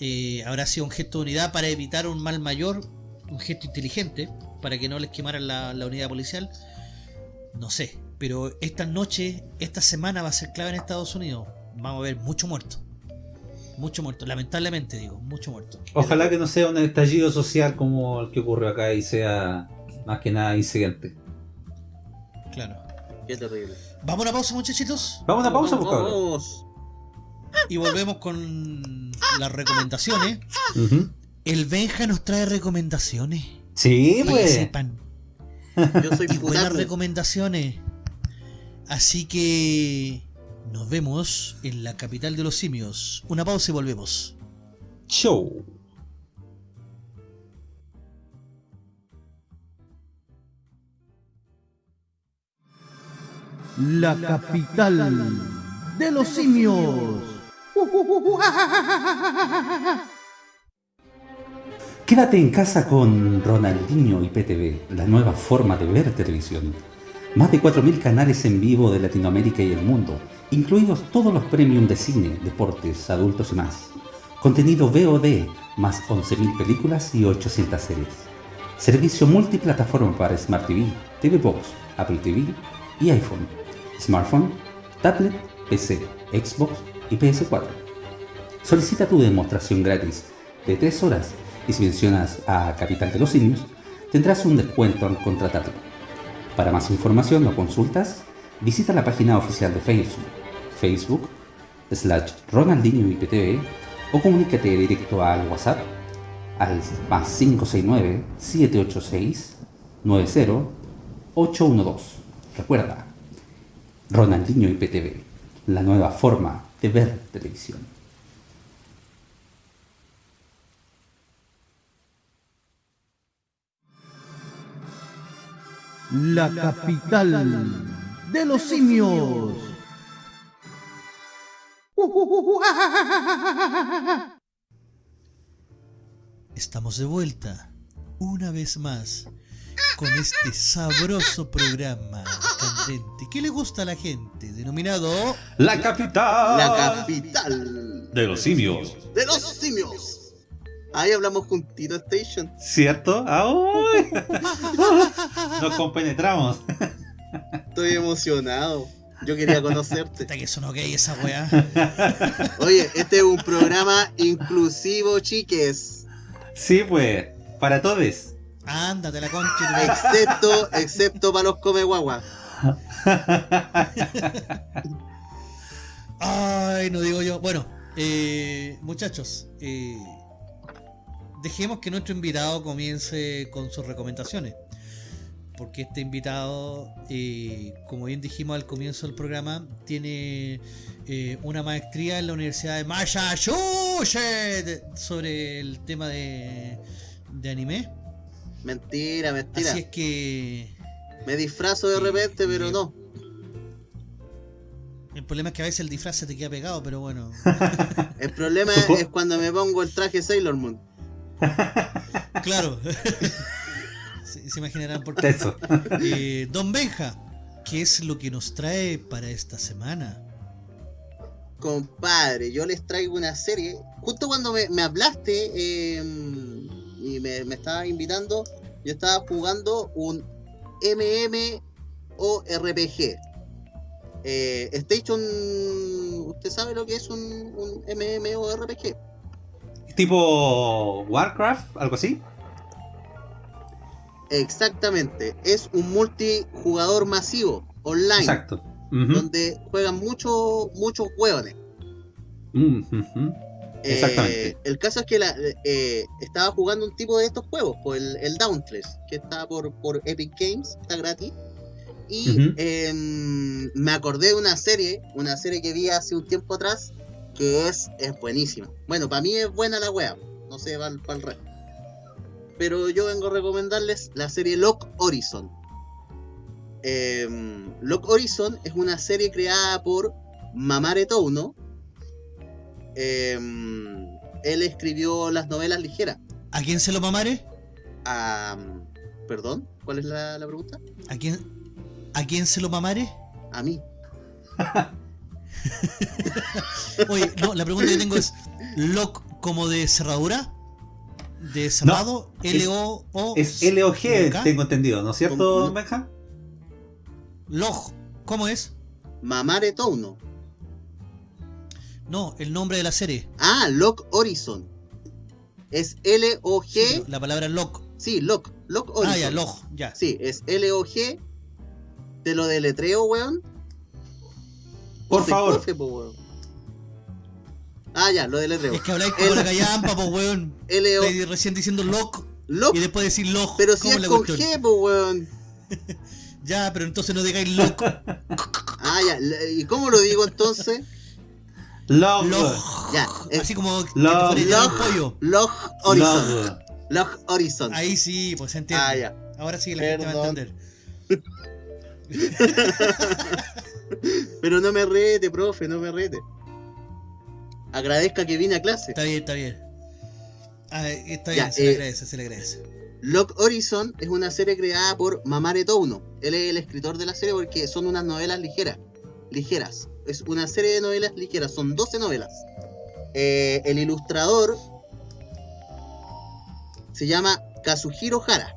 Eh, ¿Habrá sido un gesto de unidad para evitar un mal mayor? ¿Un gesto inteligente para que no les quemaran la, la unidad policial? No sé, pero esta noche, esta semana va a ser clave en Estados Unidos. Vamos a ver mucho muerto. Mucho muerto, lamentablemente digo, mucho muerto. Ojalá que no sea un estallido social como el que ocurrió acá y sea más que nada incidente. Claro. Qué terrible. Vamos a una pausa, muchachitos, Vamos a una pausa, Vamos, pues, vamos. y volvemos con las recomendaciones. El Benja nos trae recomendaciones. Sí, Para que pues. sepan. Yo soy Y buenas recomendaciones. Así que nos vemos en la capital de los simios. Una pausa y volvemos. Show. La capital de los simios. <laughs> Quédate en casa con Ronaldinho y PTV, la nueva forma de ver televisión. Más de 4.000 canales en vivo de Latinoamérica y el mundo, incluidos todos los premium de cine, deportes, adultos y más. Contenido VOD, más 11.000 películas y 800 series. Servicio multiplataforma para Smart TV, TV Box, Apple TV y iPhone, smartphone, tablet, PC, Xbox y PS4. Solicita tu demostración gratis de 3 horas y si mencionas a Capital de los Simios, tendrás un descuento al contratarlo. Para más información o consultas, visita la página oficial de Facebook, Facebook, slash Ronaldinho IPTV o comunícate directo al WhatsApp al más 569-786-90-812. Recuerda, Ronaldinho IPTV, la nueva forma de ver televisión. La capital de los simios. Estamos de vuelta, una vez más, con este sabroso programa candente que le gusta a la gente, denominado La capital La capital de los simios. de los simios. Ahí hablamos juntito, Station. ¿Cierto? ¡Ay! <laughs> Nos compenetramos. Estoy emocionado. Yo quería conocerte. Hasta que sonó gay esa weá. Oye, este es un programa inclusivo, chiques. Sí, pues, para todos. Ándate la concha. Excepto, excepto para los come guagua. Ay, no digo yo. Bueno, eh, muchachos, eh, dejemos que nuestro invitado comience con sus recomendaciones. Porque este invitado, eh, como bien dijimos al comienzo del programa, tiene una maestría en la Universidad de Massachusetts sobre el tema de, de anime. Mentira, mentira. Así es que Me disfrazo de repente, pero no. el problema es que a veces el disfraz se te queda pegado, pero bueno. <laughs> El problema Supo- es cuando me pongo el traje Sailor Moon. <laughs> Claro. <laughs> se, se imaginarán por qué. Eso. Eh, Don Benja, ¿qué es lo que nos trae para esta semana? Compadre, yo les traigo una serie. Justo cuando me, me hablaste eh, y me, me estabas invitando, yo estaba jugando un MMORPG. Eh, Station, ¿usted sabe lo que es un, un MMORPG? Tipo Warcraft, algo así. Exactamente, es un multijugador masivo, online, Exacto. Donde juegan muchos muchos hueones. Mm, ujú. Eh, Exactamente. el caso es que la- eh, estaba jugando un tipo de estos juegos, pues el, el Dauntless, que está por, por Epic Games, está gratis. Y em, me acordé de una serie, una serie que vi hace un tiempo atrás, que es, es buenísima. Bueno, para mí es buena la wea, no sé, para el resto. Pero yo vengo a recomendarles la serie Lock Horizon. Em, Lock Horizon es una serie creada por Mamare Touno. Em, él escribió las novelas ligeras. ¿A quién se lo mamare? A, Perdón, ¿cuál es la, la pregunta? ¿A quién, ¿A quién se lo mamare? A mí. Oye, no, la pregunta que tengo es: ¿lock como de cerradura? ¿De cerrado? L-O-O. Es L-O-G, tengo entendido, ¿no es cierto, Benja? Log, ¿cómo es? Mamare Touno. No, el nombre de la serie. Ah, Lock Horizon. Es L-O-G. La palabra lock. Sí, Lock. Lock Horizon. Ah, ya, log, ya. Sí, es L-O-G. Te lo deletreo, weón. Por Ponte favor. profe, po, weón. Ah, ya, lo deletreo. Es que habláis como la callampa, pues, weón. L-O. Recién diciendo lock Lock. y después decir log. Pero si ¿Cómo es la con cuestión? G, po, weón. <laughs> Ya, pero entonces no digáis lock. Ah, ya. ¿Y cómo lo digo entonces? <laughs> Log. log. Ya, es- Así como Log. Log. pollo. Horizon. Log. Lock Horizon. Ahí sí, pues se entiende. Ah, ya. Ahora sí la gente va a Perdón. entender. <laughs> Pero no me rete, profe, no me rete. Agradezca que vine a clase. Está bien, está bien. Ah, está Ya, bien, se le eh, agradece, se le agradece. Lock Horizon es una serie creada por Mamare Touno. Él es el escritor de la serie porque son unas novelas ligeras. Ligeras. Es una serie de novelas ligeras. Son 12 novelas. Eh, el ilustrador se llama Kazuhiro Hara.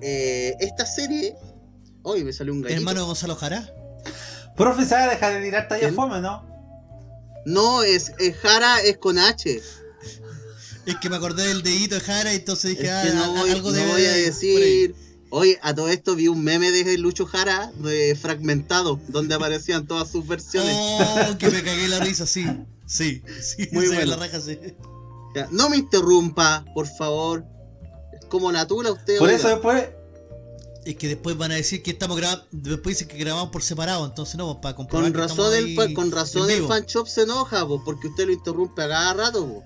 Eh, esta serie. Hoy me salió un gallito. Hermano de Gonzalo Jara. Profe, ¿sabe dejar de tirar talla fome, no? No, es, es Hara es con H. Es que me acordé del dedito de Jara y entonces Es dije, ah, que no voy, algo no debe voy a de- decir. Oye, a todo esto vi un meme de Lucho Jara de fragmentado, donde aparecían todas sus versiones. Oh, que me cagué la risa, sí. Sí, sí. Muy bueno. la raja, sí. Ya, no me interrumpa, por favor. Es como la tula usted. Por oiga. eso después. Es que después van a decir que estamos grabando, después dicen que grabamos por separado, entonces no, pues, para comprobar con razón, ahí con razón el fan shop se enoja, po, porque usted lo interrumpe a cada rato. po.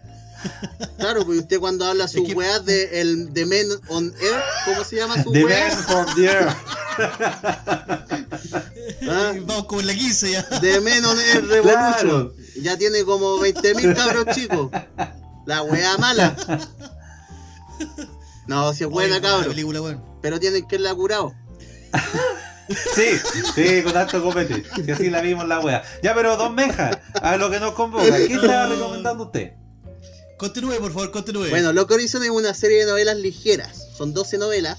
Claro, porque usted cuando habla sus que- weas de el de Men on Air, ¿cómo se llama su The wea? Man from the Earth. Ah. Vamos como en la 15 ya. De Men on Air Revolution. Claro. Ya tiene como 20.000 cabros chicos. La wea mala. No, si es buena, Oye, cabros. película, weón. Pero tienen que irla curado. <laughs> Sí, sí, con tanto copete. Si así la vimos la wea. Ya, pero don Benja, a lo que nos convoca, ¿qué estaba recomendando usted? Continúe, por favor, continúe. Bueno, Loco Horizon es una serie de novelas ligeras. Son 12 novelas.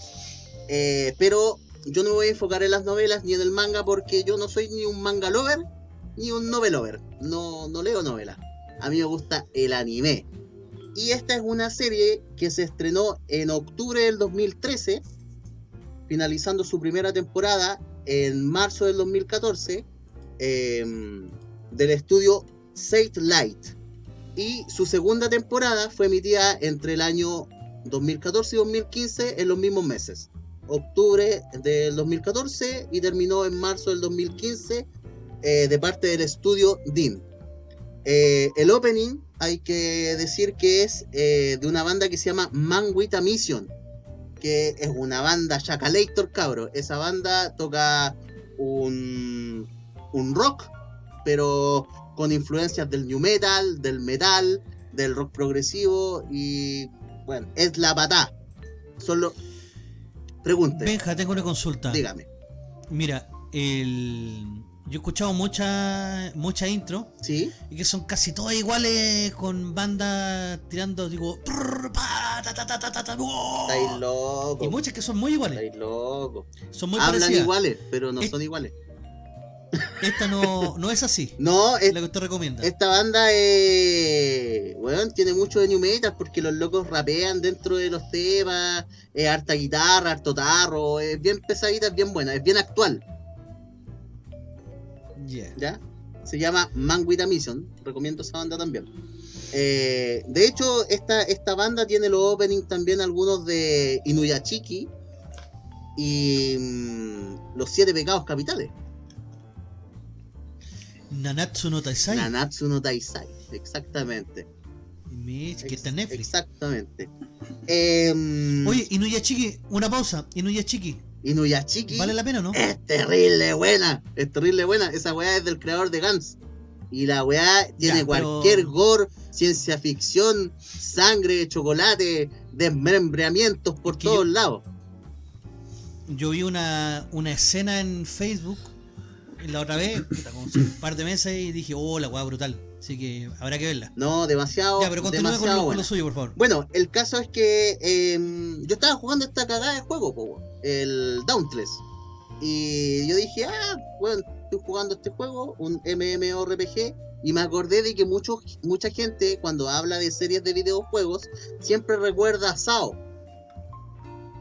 eh, pero yo no me voy a enfocar en las novelas ni en el manga porque yo no soy ni un manga lover ni un novel lover. No, no leo novelas. A mí me gusta el anime. Y esta es una serie que se estrenó en octubre del 2013, finalizando su primera temporada en marzo del 2014, eh, del estudio Sate Light. Y su segunda temporada fue emitida entre el año 2014 y 2015 en los mismos meses. Octubre del 2014 y terminó en marzo del 2015 eh, de parte del estudio DIN. Eh, el opening hay que decir que es eh, de una banda que se llama Man With a Mission, que es una banda Chacalator, cabro. Esa banda toca un, un rock, pero con influencias del new metal, del metal, del rock progresivo y bueno, es la patá. Solo pregunte, Benja, tengo una consulta. dígame. Mira, el... yo he escuchado mucha, mucha intro ¿Sí? y que son casi todas iguales con bandas tirando, digo, ¡oh! Estáis loco. y muchas que son muy iguales. Estáis loco. Son muy Hablan parecidas. iguales, pero no son iguales. Esta no, no es así. No, es- la que usted recomienda. esta banda eh, weón, tiene mucho de new metal porque los locos rapean dentro de los temas, es harta guitarra, harto tarro, es bien pesadita, es bien buena, es bien actual. Yeah. ¿ya? Se llama Man With a Mission, recomiendo esa banda también. Eh, de hecho, esta, esta banda tiene los openings también algunos de Inuyachiki y mm, Los Siete Pecados Capitales. Nanatsu no Taisai. Nanatsu no Taisai, exactamente. Mitch, que está en Netflix. Exactamente. Em, Oye, Inuyashiki, una pausa. Inuyashiki, Inuyashiki ¿vale la pena o no? es terrible buena. Es terrible buena. Esa weá es del creador de Gans. Y la weá tiene Ya, pero- cualquier gore, ciencia ficción, sangre, chocolate, desmembramientos por todos yo- lados. Yo vi una, una escena en Facebook la otra vez, puta, con un par de meses, y dije, oh, la weá brutal. Así que habrá que verla. No, demasiado, Ya, pero continúa con lo, con lo suyo, por favor. Bueno, el caso es que em, yo estaba jugando esta cagada de juego, po, el Dauntless. Y yo dije, ah, bueno, estoy jugando este juego, un MMORPG, y me acordé de que muchos, mucha gente cuando habla de series de videojuegos siempre recuerda a SAO,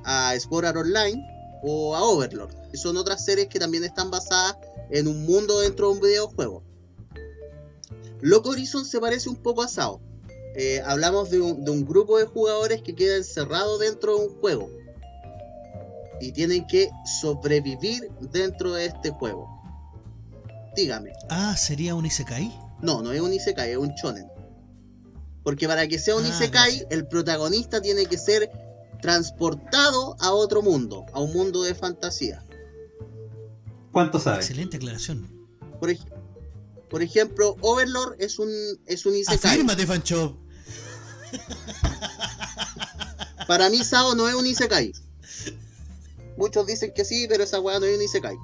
a Art Online o a Overlord. Son otras series que también están basadas en un mundo dentro de un videojuego. Loco Horizon se parece un poco a SAO. Eh, hablamos de un, de un grupo de jugadores que queda encerrado dentro de un juego y tienen que sobrevivir dentro de este juego. Dígame, Ah, ¿sería un Isekai? no, no es un Isekai, es un shonen. Porque para que sea un Ah, Isekai, el protagonista tiene que ser transportado a otro mundo, a un mundo de fantasía. ¿Cuánto sabes? Excelente aclaración. Por, ej- por ejemplo, Overlord es un, es un Isekai. Afírmate, Fancho. Para mí Sao no es un Isekai. Muchos dicen que sí, pero esa weá no es un Isekai.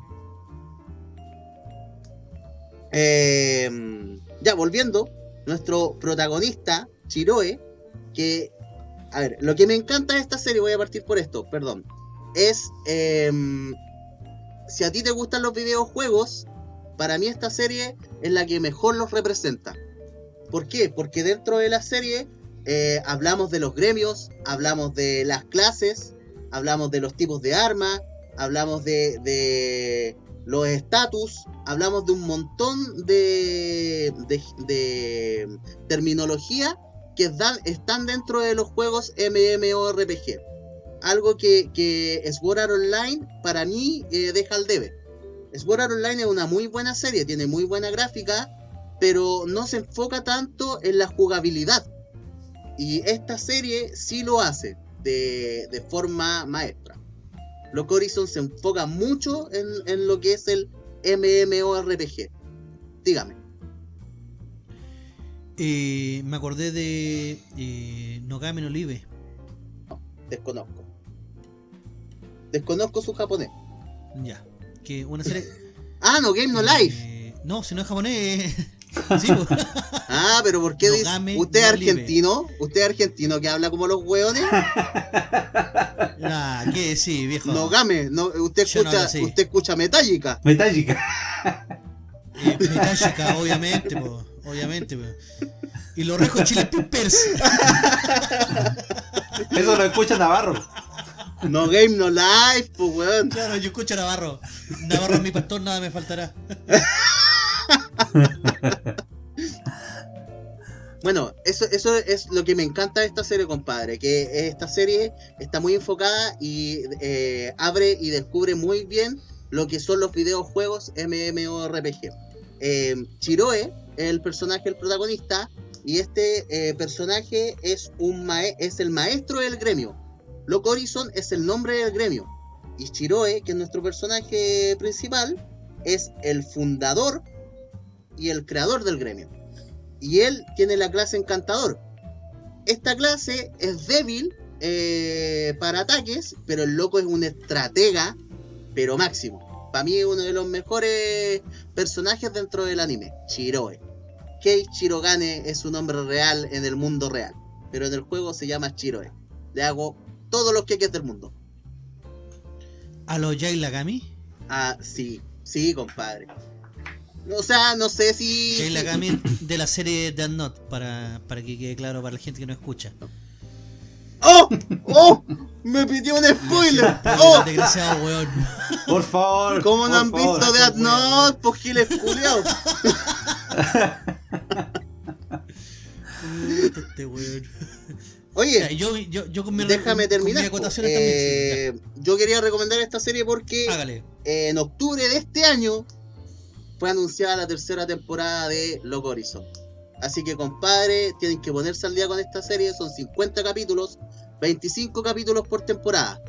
Eh, ya, volviendo, nuestro protagonista, Chiroe, que... A ver, lo que me encanta de esta serie, voy a partir por esto, perdón, es... em, si a ti te gustan los videojuegos, para mí esta serie es la que mejor los representa. ¿Por qué? Porque dentro de la serie eh, hablamos de los gremios, hablamos de las clases, hablamos de los tipos de armas, hablamos de, los estatus, hablamos de un montón de, terminología que están dentro de los juegos MMORPG. Algo que, que Sword Art Online para mí eh, deja al debe. Sword Art Online es una muy buena serie, tiene muy buena gráfica, pero no se enfoca tanto en la jugabilidad. Y esta serie sí lo hace de, de forma maestra. Loco Horizon se enfoca mucho en, en lo que es el MMORPG. Dígame. Eh, me acordé de eh, Nogame no Live. Desconozco. Desconozco su japonés. Ya. Que una serie. <laughs> Ah, no Game No Life. Eh, no, si no es japonés. eh, <laughs> sí, po. Ah, pero ¿por qué dice? ¿Usted es no Live. argentino? ¿Usted es argentino que habla como los hueones? <laughs> Ah, ¿qué? Sí, viejo. Nogame. No, usted Yo no hablo escucha, así. usted escucha Metallica. Metallica. Eh, Metallica, obviamente, po, obviamente. po. Y los rejos Chile Peppers. Eso lo escucha Navarro. No Game No Life, pues weón. Claro, yo escucho a Navarro. Navarro es mi pastor, nada me faltará. <laughs> Bueno, eso, eso es lo que me encanta de esta serie, compadre. Que esta serie está muy enfocada y eh, abre y descubre muy bien lo que son los videojuegos MMORPG. Eh, Chiroe es el personaje, el protagonista, y este eh, personaje es, un mae- es el maestro del gremio. Loco Horizon es el nombre del gremio. Y Chiroe, que es nuestro personaje principal, es el fundador y el creador del gremio y él tiene la clase encantador. Esta clase es débil eh, para ataques, pero el loco es un estratega, pero máximo. Para mí es uno de los mejores personajes dentro del anime, Chiroe. Kei Chirogane es su nombre real en el mundo real, pero en el juego se llama Chiroe. Le hago todos los queques del mundo. A los Jai Lagami. Ah, sí, sí, compadre. O sea, no sé si... Jai Lagami de la serie Death Note, para, para que quede claro para la gente que no escucha. ¡Oh! ¡Oh! Me pidió un spoiler. ¡Oh! Desgraciado, weón. Por favor. ¿Cómo no han favor. visto Death Note? Pues giles culiados. <laughs> Este weón. Ya, Oye, yo, yo, yo con mi déjame con terminar. Eh, yo quería recomendar esta serie porque. Hágale. en octubre de este año fue anunciada la tercera temporada de Loco Horizon. Así que compadre, tienen que ponerse al día con esta serie, son 50 capítulos, 25 capítulos por temporada.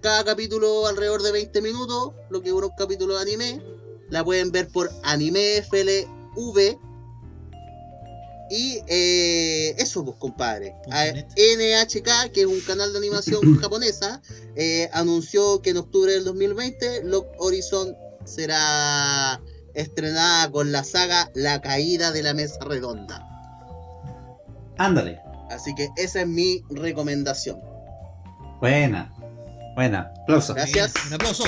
Cada capítulo alrededor de 20 minutos, lo que dura un capítulo de anime. La pueden ver por Anime FLV. Y eh, eso, pues, compadre. Punto A- net. NHK, que es un canal de animación <coughs> japonesa, eh, anunció que en octubre del 2020 Lock Horizon será estrenada con la saga La Caída de la Mesa Redonda. Ándale. Así que esa es mi recomendación. Buena. Buena. Aplauso. Gracias. Bien, Un aplauso.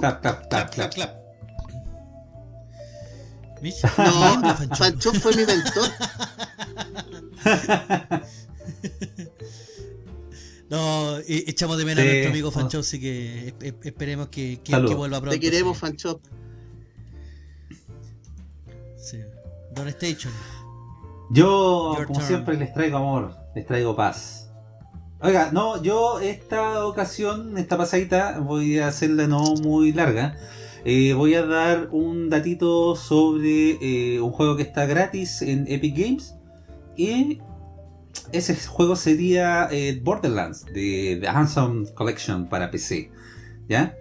Clap, clap, clap, Clap, clap, clap. No, Fanchón. Fancho fue mi mentor. <laughs> No, echamos de menos Sí. a nuestro amigo Fancho, así que es- es- esperemos que, que, que vuelva pronto. Te queremos, sí. Fancho. Sí. Don Station. Yo, Your como turn. siempre, les traigo amor, les traigo paz. Oiga, no, yo esta ocasión, esta pasadita, voy a hacerla no muy larga. Eh, voy a dar un datito sobre eh, un juego que está gratis en Epic Games. Y ese juego sería eh, Borderlands de The Handsome Collection para PC. ¿Ya?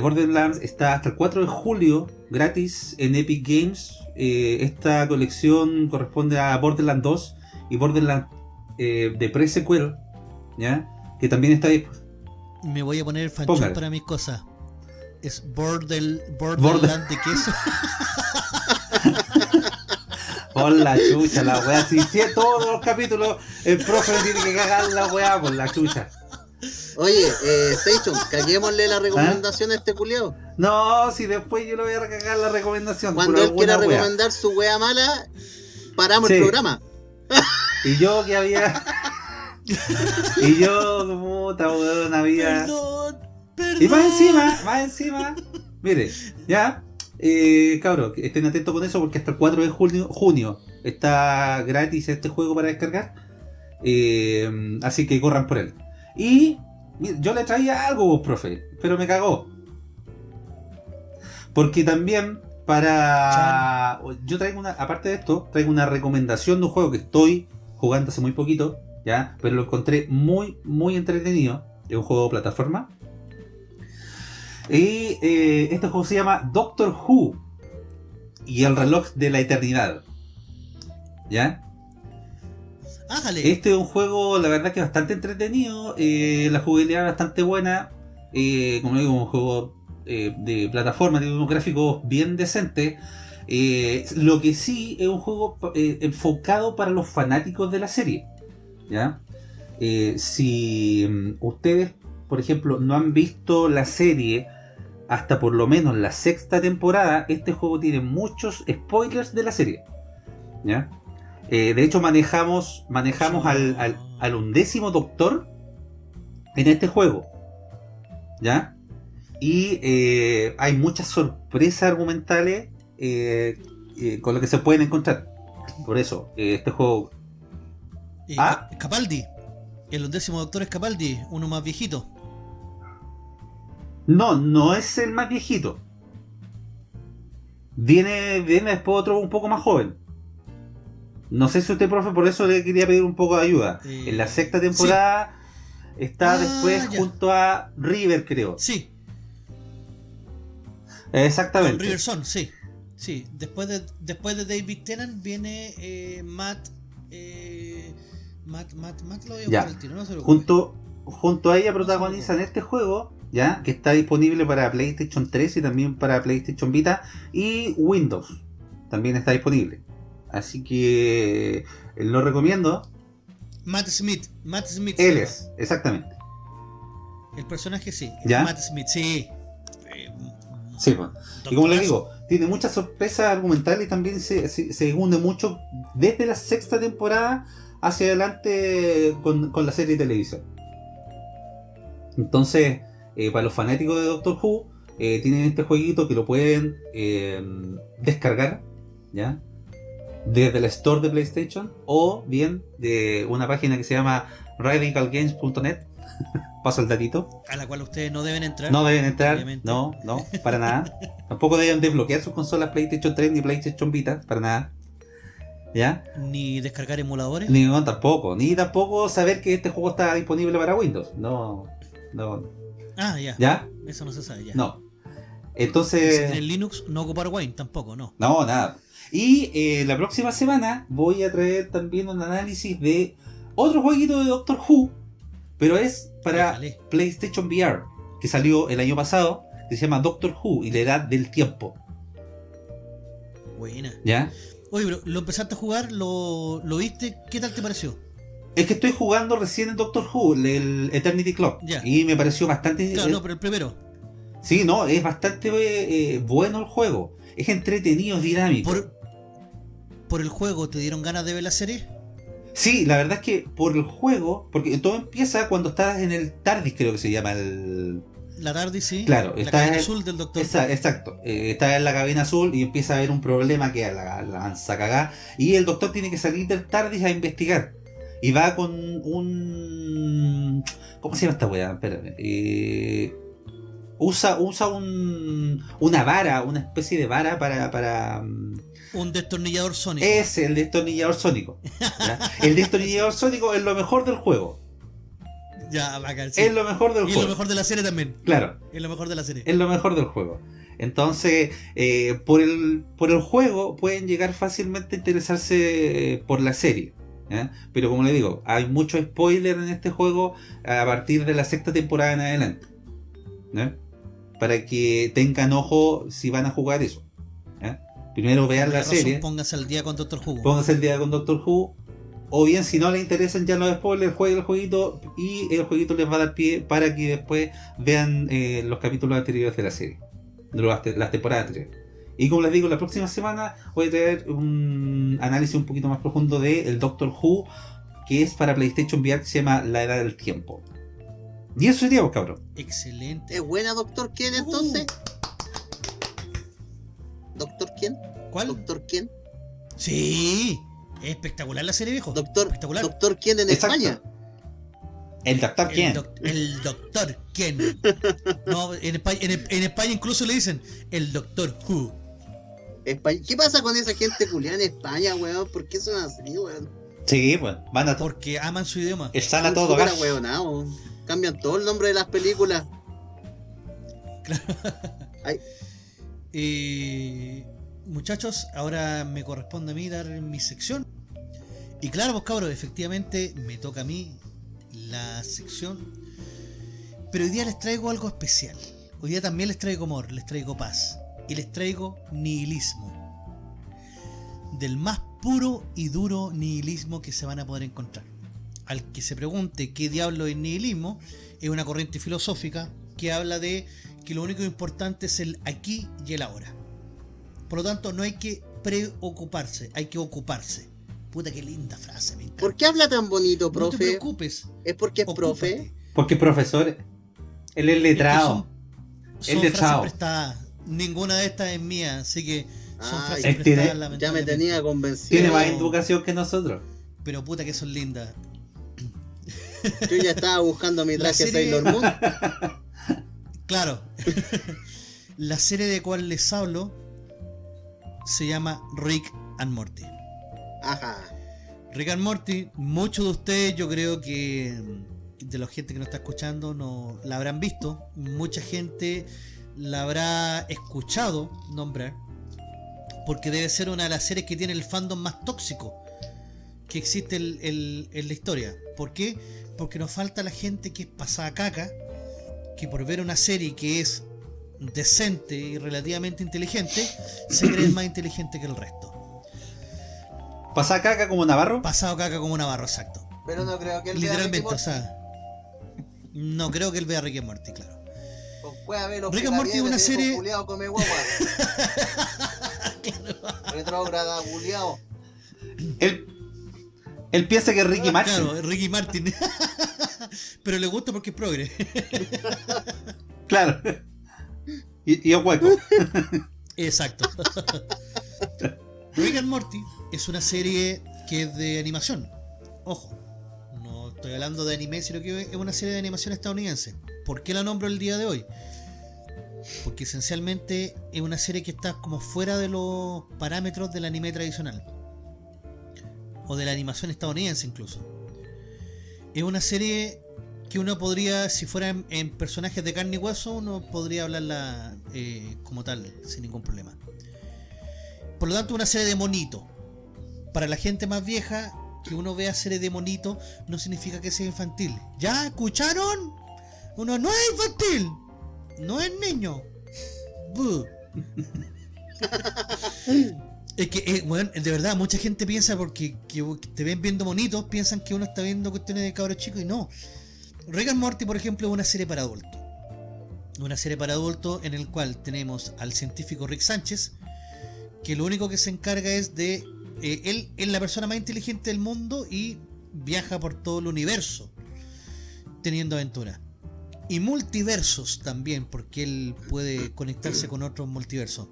Borderlands está hasta el 4 de julio gratis en Epic Games. Esta colección corresponde a Borderlands 2 y Borderlands de pre-sequel. ¿Ya? Que también está disponible. Me voy a poner Fanchón Póngale. para mis cosas. Es Bordel, Borderland de queso. <laughs> Hola chucha, la wea. Si, si todos los capítulos el profe tiene que cagar la wea por la chucha. Oye, eh, Station, caguémosle la recomendación a este culiao. No, si después yo le voy a cagar la recomendación. Cuando por él quiera wea. recomendar su wea mala, paramos Sí. el programa. <laughs> Y yo que había. <laughs> y yo, puta weón, había. Perdón, perdón. Y más encima, más encima, mire, ya, eh, cabros, estén atentos con eso porque hasta el 4 de junio, junio está gratis este juego para descargar. Eh, así que corran por él. Y yo le traía algo, vos, profe, pero me cagó. Porque también para... Yo traigo una, aparte de esto, traigo una recomendación de un juego que estoy jugando hace muy poquito, ¿ya? Pero lo encontré muy, muy entretenido. Es un juego de plataforma. Y eh, este juego se llama Doctor Who y el reloj de la eternidad. ¿Ya? Ájale. Este es un juego, la verdad, que bastante entretenido. eh, la jugabilidad es bastante buena. eh, como digo, un juego eh, de plataforma, tiene unos gráficos bien decentes. lo que sí es un juego enfocado para los fanáticos de la serie. ¿Ya? Si mm, ustedes, por ejemplo, no han visto la serie hasta por lo menos la sexta temporada, este juego tiene muchos spoilers de la serie. ¿Ya? Eh, de hecho, manejamos, manejamos al, al- al undécimo doctor en este juego. ¿Ya? Y eh, hay muchas sorpresas argumentales eh, con lo que se pueden encontrar. Por eso, este juego. Ah. Capaldi. El undécimo doctor es Capaldi, uno más viejito. No, no es el más viejito. Viene, viene después otro un poco más joven. No sé si usted, profe, por eso le quería pedir un poco de ayuda. Eh, en la sexta temporada está Ah, después ya. junto a River, creo. Sí, Exactamente. con Riverson, sí. Sí, después de, después de David Tennant viene eh, Matt, eh, Matt. Matt. Matt lo voy a Ya. al tiro, no se preocupe. Junto, junto a ella protagonizan este juego, ya que está disponible para PlayStation 3 y también para PlayStation Vita y Windows. También está disponible. Así que eh, lo recomiendo. Matt Smith. Matt Smith. Él es, exactamente. El personaje sí. ¿Ya? Matt Smith, sí. Eh, Sí, pues. Y como les digo, tiene muchas sorpresas argumentales y también se, se, se hunde mucho desde la sexta temporada hacia adelante con, con la serie de televisión. Entonces, eh, para los fanáticos de Doctor Who, eh, tienen este jueguito que lo pueden eh, descargar, ¿ya? Desde la store de PlayStation o bien de una página que se llama radicalgames.net <laughs> Paso el datito. A la cual ustedes no deben entrar. No deben entrar, Obviamente. no, no, para nada. <laughs> Tampoco deben desbloquear sus consolas PlayStation 3 ni PlayStation Vita, para nada. ¿Ya? Ni descargar emuladores. Ni no, tampoco. Ni tampoco saber que este juego está disponible para Windows. No, no. Ah, ya. ¿Ya? Eso no se sabe ya. No. Entonces. tienen Linux, no ocupar Wine tampoco, no. No, nada. Y eh, la próxima semana voy a traer también un análisis de otro jueguito de Doctor Who, pero es para Déjale. PlayStation VR, que salió el año pasado, que se llama Doctor Who y la edad del tiempo. Buena. ¿Ya? Oye, pero lo empezaste a jugar, lo, lo viste, ¿qué tal te pareció? Es que estoy jugando recién en Doctor Who, el Eternity Clock, y me pareció bastante. Claro, eh, no, pero el primero. Sí, no, es bastante eh, eh, bueno el juego. Es entretenido, es dinámico. Por, por el juego, ¿te dieron ganas de ver la serie? Sí, la verdad es que por el juego, porque todo empieza cuando estás en el TARDIS, creo que se llama el, La tarde, sí. Claro, la está cabina en- azul del doctor. Esa- exacto. Eh, está en la cabina azul y empieza a haber un problema que la, la cagá. Y el doctor tiene que salir del TARDIS a investigar. Y va con un. ¿Cómo se llama esta weá? Espérame. Eh, usa usa un, una vara, una especie de vara para. para mm, Un destornillador sónico. es el destornillador sónico. El destornillador sónico es lo mejor del juego. Ya, bacán. sí. Es lo mejor del Y juego. lo mejor de la serie también. Claro. Es lo mejor de la serie. es lo mejor del juego. Entonces, eh, por, el, por el juego pueden llegar fácilmente a interesarse eh, por la serie. Pero como le digo, hay mucho spoiler en este juego a partir de la sexta temporada en adelante. Para que tengan ojo si van a jugar eso. Primero vean la razón, serie, Póngase al día con Doctor Who. pónganse el día con Doctor Who. O bien, si no les interesan ya los spoilers, jueguen el jueguito y el jueguito les va a dar pie para que después vean eh, los capítulos anteriores de la serie, de las temporadas anteriores. Y como les digo, la próxima semana voy a traer un análisis un poquito más profundo de el Doctor Who, que es para PlayStation VR, que se llama La Edad del Tiempo. Y eso sería, pues, cabrón. Excelente. ¿Es buena Doctor Ken entonces? ¿Doctor Ken? ¿Cuál? ¿Doctor Ken? Sí. Es espectacular la serie, viejo. Doctor, Espectacular. Doctor Ken en Exacto. España. El Doctor El, quién? doc- el doctor Ken. <laughs> No, en España, en- en España incluso le dicen el doctor Who. ¿Qué pasa con esa gente culiada en España, weón? ¿Por qué son así, weón? Sí, pues, van a Porque aman su idioma. Están a todo gas. ahueonados. Cambian todo el nombre de las películas. Eh, muchachos, ahora me corresponde a mí dar mi sección. Y claro, pues cabros, efectivamente me toca a mí la sección. Pero hoy día les traigo algo especial. Hoy día también les traigo amor, les traigo paz. Y les traigo nihilismo. Del más puro y duro nihilismo que se van a poder encontrar. Al que se pregunte qué diablo es nihilismo, es una corriente filosófica que habla de que lo único importante es el aquí y el ahora. Por lo tanto, no hay que preocuparse, hay que ocuparse. Puta, qué linda frase, me encanta. ¿Por qué habla tan bonito, No te profe? preocupes, ¿Es porque es profe? Porque profesor, él es letrado. Es que El son, son de frases prestadas. Ninguna de estas es mía, así que son Ay, frases prestadas. Ya me lamentablemente. tenía convencido. Tiene más educación que nosotros. Pero puta que son lindas. Yo ya estaba buscando mi traje serie- Sailor Moon. <laughs> Claro. <laughs> la serie de cual les hablo se llama Rick and Morty. Ajá. Rick and Morty, muchos de ustedes yo creo que de la gente que nos está escuchando no la habrán visto, mucha gente la habrá escuchado nombrar, porque debe ser una de las series que tiene el fandom más tóxico que existe el- el- en la historia. ¿Por qué? Porque nos falta la gente que es pasada caca, que por ver una serie que es decente y relativamente inteligente, se cree más inteligente que el resto. Pasa caca como Navarro. Pasado caca como Navarro, exacto. Pero no creo que él vea Literalmente, Ricky o sea. No creo que él vea Rick and Morty, claro. Puede haber los Rick and Morty es una serie- come guagua. <laughs> Retrógrada. Él, él piensa que es Ricky Martin. Claro, Ricky Martin. <laughs> Pero le gusta porque es progre. Claro. Y, y es hueco. <laughs> Exacto. Rick and Morty es una serie que es de animación. Ojo, no estoy hablando de anime, sino que es una serie de animación estadounidense. ¿Por qué la nombro el día de hoy? Porque esencialmente es una serie que está como fuera de los parámetros del anime tradicional. O de la animación estadounidense incluso. Es una serie que uno podría, si fuera en, personajes de carne y hueso, uno podría hablarla eh, como tal, sin ningún problema. Por lo tanto, una serie de monito. Para la gente más vieja, que uno vea series de monito no significa que sea infantil. ¿Ya escucharon? Uno no es infantil, no es niño. Es que, eh, bueno, de verdad, mucha gente piensa porque que te ven viendo monitos, piensan que uno está viendo cuestiones de cabros chicos y no. Rick and Morty, por ejemplo, es una serie para adultos. Una serie para adultos en el cual tenemos al científico Rick Sánchez, que lo único que se encarga es de... eh, él es la persona más inteligente del mundo y viaja por todo el universo teniendo aventura. Y multiversos también, porque él puede conectarse con otros multiversos.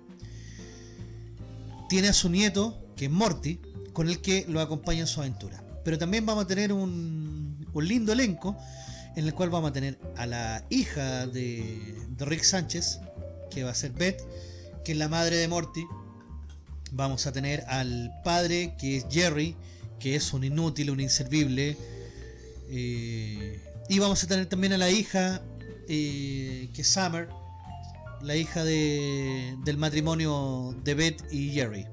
Tiene a su nieto, que es Morty, con el que lo acompaña en su aventura. Pero también vamos a tener un, un lindo elenco en el cual vamos a tener a la hija de, de Rick Sánchez, que va a ser Beth, que es la madre de Morty. Vamos a tener al padre, que es Jerry, que es un inútil, un inservible. Eh, y vamos a tener también a la hija, eh, que es Summer, la hija de, del matrimonio de Beth y Jerry.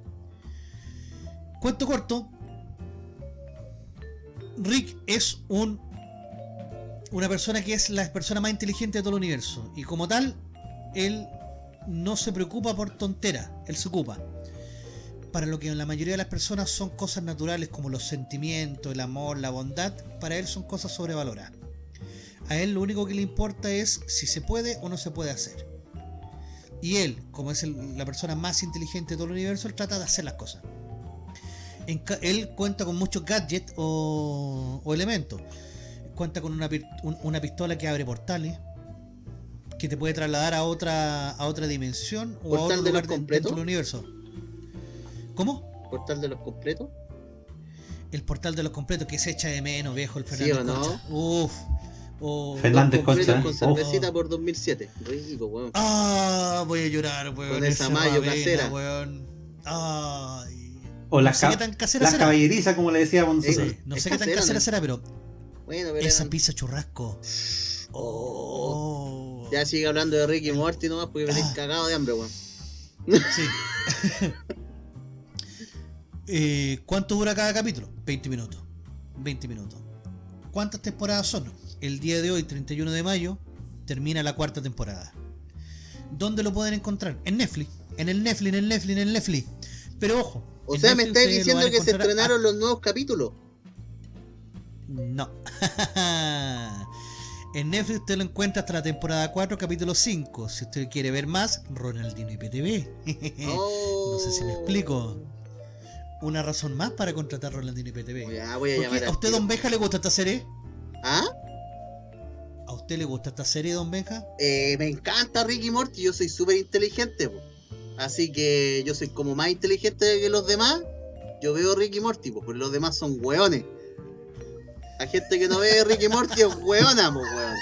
Cuento corto, Rick es un una persona que es la persona más inteligente de todo el universo y como tal él no se preocupa por tonteras, él se ocupa para lo que la mayoría de las personas son cosas naturales como los sentimientos, el amor, la bondad, para él son cosas sobrevaloradas. A él lo único que le importa es si se puede o no se puede hacer. Y él, como es el- la persona más inteligente de todo el universo, él trata de hacer las cosas. En él cuenta con muchos gadgets o, o elementos. Cuenta con una, un- una pistola que abre portales, que te puede trasladar a otra a otra dimensión o a ¿Portal otro de lugar de- dentro del universo. ¿Cómo? Portal de los completos. El portal de los completos que se echa de menos, viejo, el ¿Sí Fernández o no? Uf. O- Fernández Concha. con Oh. cervecita por 2007. Rico, weón. Ah, voy a llorar, weón. Con esa mayo casera. weón. Ay. O no las, sé ca- tan será. caballerizas, como le nosotros. Sí, no sé qué tan casera, ¿no? será, pero Bueno, pero esa eran- pizza churrasco. Oh. Ya sigue hablando de Ricky Morty nomás porque venís Ah. cagado de hambre, weón. Sí. <laughs> Eh, ¿Cuánto dura cada capítulo? 20 minutos. 20 minutos. ¿Cuántas temporadas son? El día de hoy, 31 de mayo, termina la cuarta temporada. ¿Dónde lo pueden encontrar? En Netflix. En el Netflix, en el Netflix, en el Netflix. Pero ojo. O sea, me estáis diciendo a que se a- estrenaron los nuevos capítulos. No. <laughs> en Netflix usted lo encuentra hasta la temporada 4, capítulo 5. Si usted quiere ver más, Ronaldinho IPTV. Oh. <laughs> No sé si me explico. Una razón más para contratar Rolandino IPTV. Ya voy a ¿Por llamar? ¿A usted, tío. Don Benja, le gusta esta serie? ¿Ah? ¿A usted le gusta esta serie, Don Benja? Eh, me encanta Ricky Morty, yo soy súper inteligente, po. así que yo soy como más inteligente que los demás. Yo veo Ricky Morty, po, porque los demás son hueones. La gente que no ve Ricky Morty es hueona, po, weón.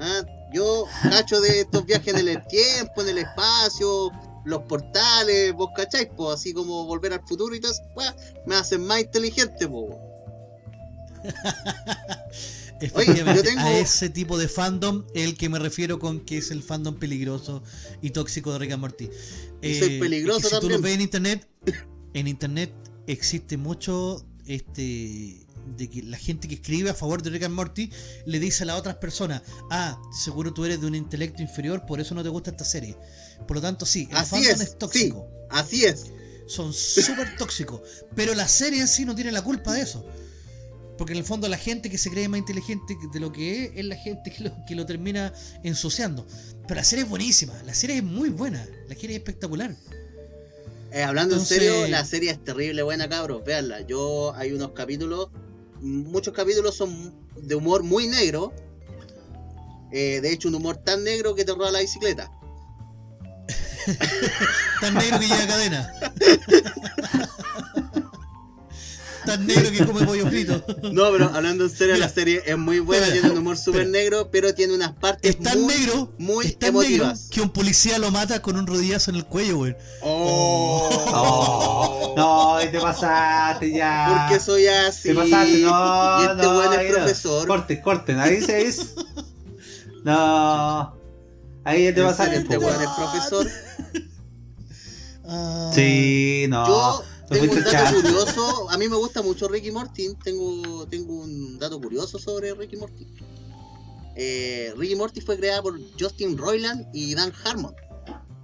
Ah, Yo cacho de estos viajes en el tiempo, en el espacio, los portales, vos cacháis, po, así como volver al futuro y todo eso, me hacen más inteligente, po. <laughs> Efectivamente, yo tengo- a ese tipo de fandom el que me refiero con que es el fandom peligroso y tóxico de Rick and Morty. Soy peligroso es que si tú lo ves en internet, en internet existe mucho este de que la gente que escribe a favor de Rick and Morty le dice a las otras personas, ah, seguro tú eres de un intelecto inferior, por eso no te gusta esta serie. Por lo tanto, sí, el Así fandom es, es, tóxico. Así es. Son súper tóxicos. Pero la serie en sí no tiene la culpa de eso. Porque en el fondo la gente que se cree más inteligente de lo que es, es la gente que lo, que lo termina ensuciando. Pero la serie es buenísima, la serie es muy buena, la serie es espectacular. Eh, hablando Entonces- en serio, la serie es terrible buena, cabros. Veanla. Yo hay unos capítulos, muchos capítulos son de humor muy negro. Eh, de hecho, un humor tan negro que te roba la bicicleta. <laughs> Tan negro que lleva cadena. <laughs> tan negro que come pollo frito. No, pero hablando en serio, Mira. la serie es muy buena, Espera, tiene un humor súper negro, pero tiene unas partes Es tan muy, negro, muy es tan negro emotivas. que un policía lo mata con un rodillazo en el cuello, weón. Oh. No, no, y te pasaste ya. Porque soy así. Te pasaste, no, y este no, weón es ahí no. profesor. Corten, corten, ahí se dice. No. Ahí ya te ¿En pasaste, este weón es profesor. Ah, Sí, no. Yo tengo un dato curioso. A mí me gusta mucho Ricky Morty. Tengo, tengo un dato curioso sobre Ricky Morty. Eh, Ricky Morty fue creada por Justin Roiland y Dan Harmon.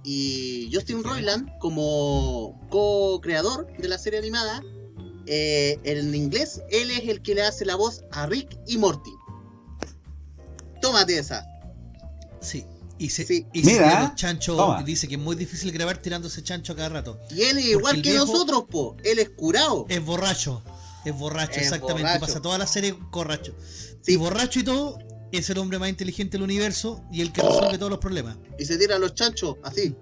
Y Justin Roiland, como co-creador de la serie animada, eh, en inglés, él es el que le hace la voz a Rick y Morty. Tómate esa. Sí. Y se, Sí. y se Mira, tira los chanchos, toma. dice que es muy difícil grabar tirándose chancho a cada rato. Y él es igual que nosotros, po. Él es curado. Es borracho. Es borracho, Es exactamente. borracho. Pasa toda la serie borracho. Sí. Y borracho y todo, es el hombre más inteligente del universo y el que resuelve todos los problemas. Y se tira a los chanchos, así.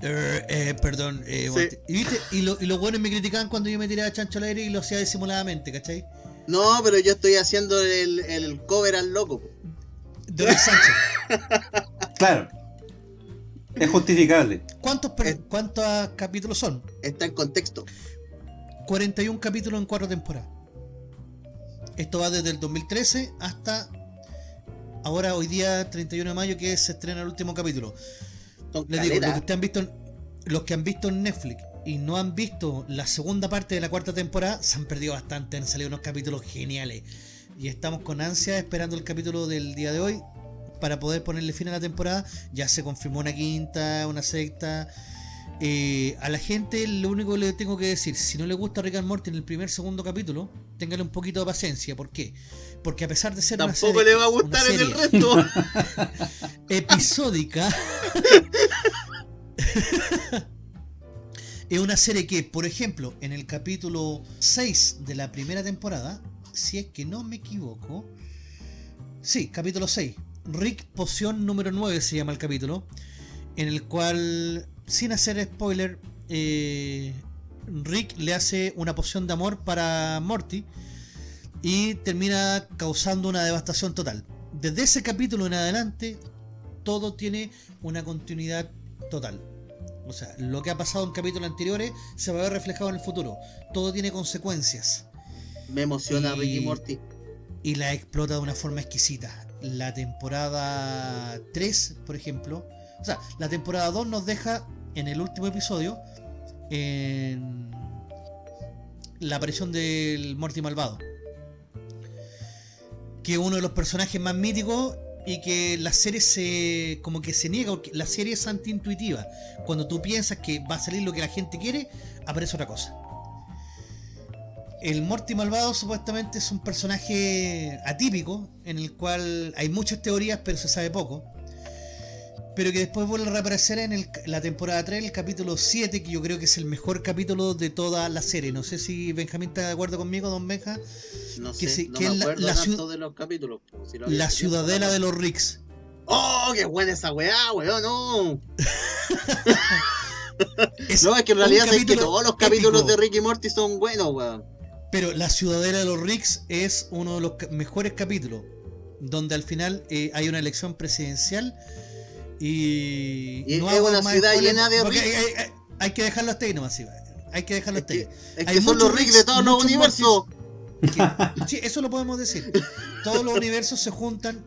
Eh, eh, perdón. eh, Sí. y, viste, y, lo- y los buenos me criticaban cuando yo me tiraba chancho al aire y lo hacía disimuladamente, ¿cachai? No, pero yo estoy haciendo el, el cover al loco. De Rick Sánchez. Claro. Es justificable. ¿Cuántos, per- Eh. ¿Cuántos capítulos son? Está en contexto. 41 capítulos en cuatro temporadas. Esto va desde el 2013 hasta ahora, hoy día 31 de mayo, que se estrena el último capítulo. Son Les digo, los que, han visto los que han visto en Netflix y no han visto la segunda parte de la cuarta temporada, se han perdido bastante, han salido unos capítulos geniales. Y estamos con ansia esperando el capítulo del día de hoy para poder ponerle fin a la temporada. Ya se confirmó una quinta, una sexta. Eh, a la gente lo único que le tengo que decir, si no le gusta Rick and Morty en el primer segundo capítulo, téngale un poquito de paciencia. ¿Por qué? Porque a pesar de ser una Tampoco serie- le va a gustar en el resto. <laughs> episódica. <laughs> es una serie que, por ejemplo, en el capítulo 6 de la primera temporada, si es que no me equivoco, sí, capítulo 6, Rick Poción número 9 se llama el capítulo, en el cual, sin hacer spoiler, eh, Rick le hace una poción de amor para Morty y termina causando una devastación total. Desde ese capítulo en adelante, todo tiene una continuidad total. O sea, lo que ha pasado en capítulos anteriores se va a ver reflejado en el futuro. Todo tiene consecuencias Me emociona Y- Ricky Morty. y la explota de una forma exquisita. La temporada 3, por ejemplo, o sea, la temporada 2 nos deja en el último episodio en la aparición del Morty malvado. Que es uno de los personajes más míticos y que la serie se como que se niega la serie es antiintuitiva. Cuando tú piensas que va a salir lo que la gente quiere, aparece otra cosa. El Morty malvado supuestamente es un personaje atípico en el cual hay muchas teorías pero se sabe poco. Pero que después vuelve a reaparecer en el- la temporada 3, el capítulo 7, que yo creo que es el mejor capítulo de toda la serie. No sé si Benjamín está de acuerdo conmigo, don Benja. No que sé, sí, no que me es la- acuerdo la tanto ciu- de los capítulos. si lo La ciudadela no. de los Ricks. ¡Oh, qué buena esa weá, weón! No, <laughs> Es no es que en realidad es que todos los capítulos épico. de Ricky Morty son buenos, weón. Pero la ciudadela de los Ricks es uno de los mejores capítulos, donde al final eh, hay una elección presidencial y, Y es hago una más ciudad llena de Ricks. hay, hay- hay que dejarlo hasta ahí nomás, sí, hay que dejarlo Es hasta ahí. que, es que son muchos los Rick Ricks, de todos los universos. Que- <laughs> sí, eso lo podemos decir. Todos los <laughs> universos se juntan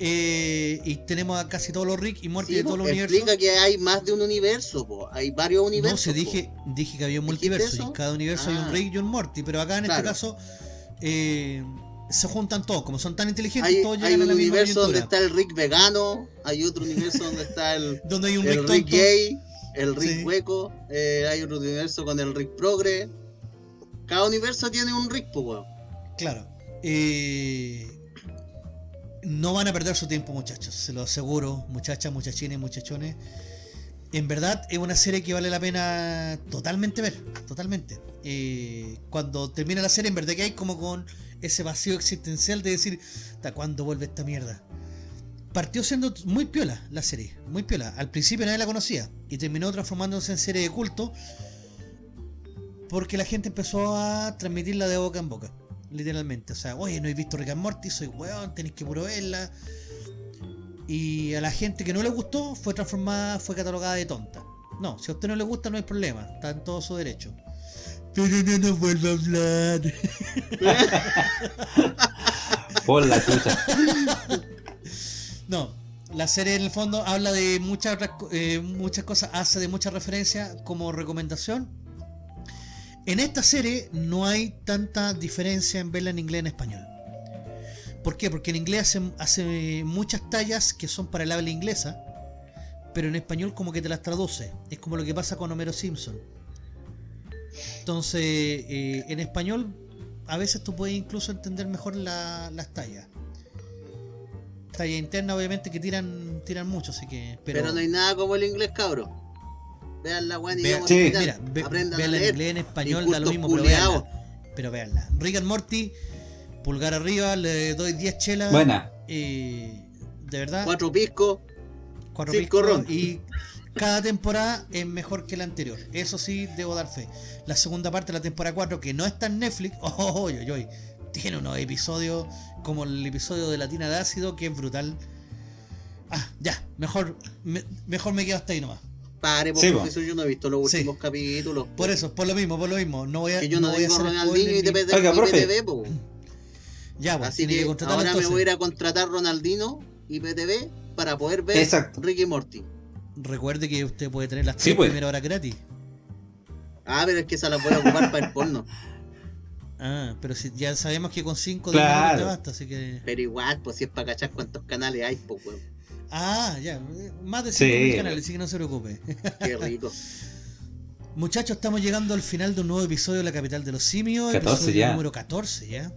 eh, y tenemos a casi todos los Rick y Morty Sí, de todos los universos. explica que hay más de un universo, po. hay varios universos. No, se dije, dije que había un ¿Dijiste multiverso y en cada universo hay Ah. un Rick y un Morty, pero acá en este caso eh, se juntan todos, como son tan inteligentes, Hay, todos hay llegan a un la misma universo donde está el Rick vegano, hay otro universo donde está el, <laughs> Donde hay un el Rick gay, el Rick Sí. hueco, eh, hay otro universo con el Rick progre. Cada universo tiene un Rick, po. Claro. Eh, no van a perder su tiempo, muchachos, se lo aseguro, muchachas, muchachines, muchachones. En verdad es una serie que vale la pena totalmente ver, totalmente. Eh, cuando termina la serie, en verdad que hay como con ese vacío existencial de decir, ¿hasta cuándo vuelve esta mierda? Partió siendo muy piola la serie, muy piola. Al principio nadie la conocía y terminó transformándose en serie de culto Porque la gente empezó a transmitirla de boca en boca. Literalmente. O sea, oye, no he visto Rick and Morty, soy weón, tenéis que puro verla. Y a la gente que no le gustó fue transformada, fue catalogada de tonta. No, si a usted no le gusta no hay problema, está en todo su derecho. Pero no nos vuelva a hablar. Por la chucha. No, la serie en el fondo habla de muchas eh, muchas cosas, hace de muchas referencias como recomendación. En esta serie no hay tanta diferencia en verla en inglés y en español. ¿Por qué? Porque en inglés hace, muchas tallas que son para el habla inglesa, pero en español como que te las traduce. Es como lo que pasa con Homero Simpson. Entonces, eh, en español a veces tú puedes incluso entender mejor la- las tallas. Talla interna obviamente que tiran tiran mucho, así que... Pero, no hay nada como el inglés, cabro. Vean la weón y Vea- vamos Sí. mira, ve- Aprendan a en leer. inglés, en español, da lo mismo, pero véanla. Pero. Rick and Morty, pulgar arriba, le doy 10 chelas. Buena. eh, de verdad, Cuatro piscos. cuatro piscos, ron. y cada temporada es mejor que la anterior. Eso sí, debo dar fe. La segunda parte de la temporada 4, que no está en Netflix, oh, oy, oy, oy, tiene unos episodios como el episodio de Latina de Ácido, que es brutal. Ah, ya, mejor me, mejor me quedo hasta ahí nomás. Pare, por Sí, profesor, yo no he visto los Sí. últimos capítulos. Por eso, por lo mismo, por lo mismo. No voy a, que yo no, voy a Ronaldinho y TPT, Oiga, y. PTV. <clears throat> Ya, pues, Así que, que ahora me entonces. voy a ir a contratar Ronaldino y PTV para poder ver Exacto. Ricky Morty. Recuerde que usted puede tener las Sí, tres pues. primeras horas gratis. Ah, pero es que esa la voy a ocupar para el porno. <laughs> Ah, pero si ya sabemos que con 5 Claro. minutos te basta, así que. Pero igual, pues si es para cachar cuántos canales hay, pues weón. Ah, ya, más de Sí, 5 canales, así que no se preocupe. Qué rico. <laughs> Muchachos, estamos llegando al final de un nuevo episodio de La Capital de los Simios, 14 episodio ya. número 14 ya.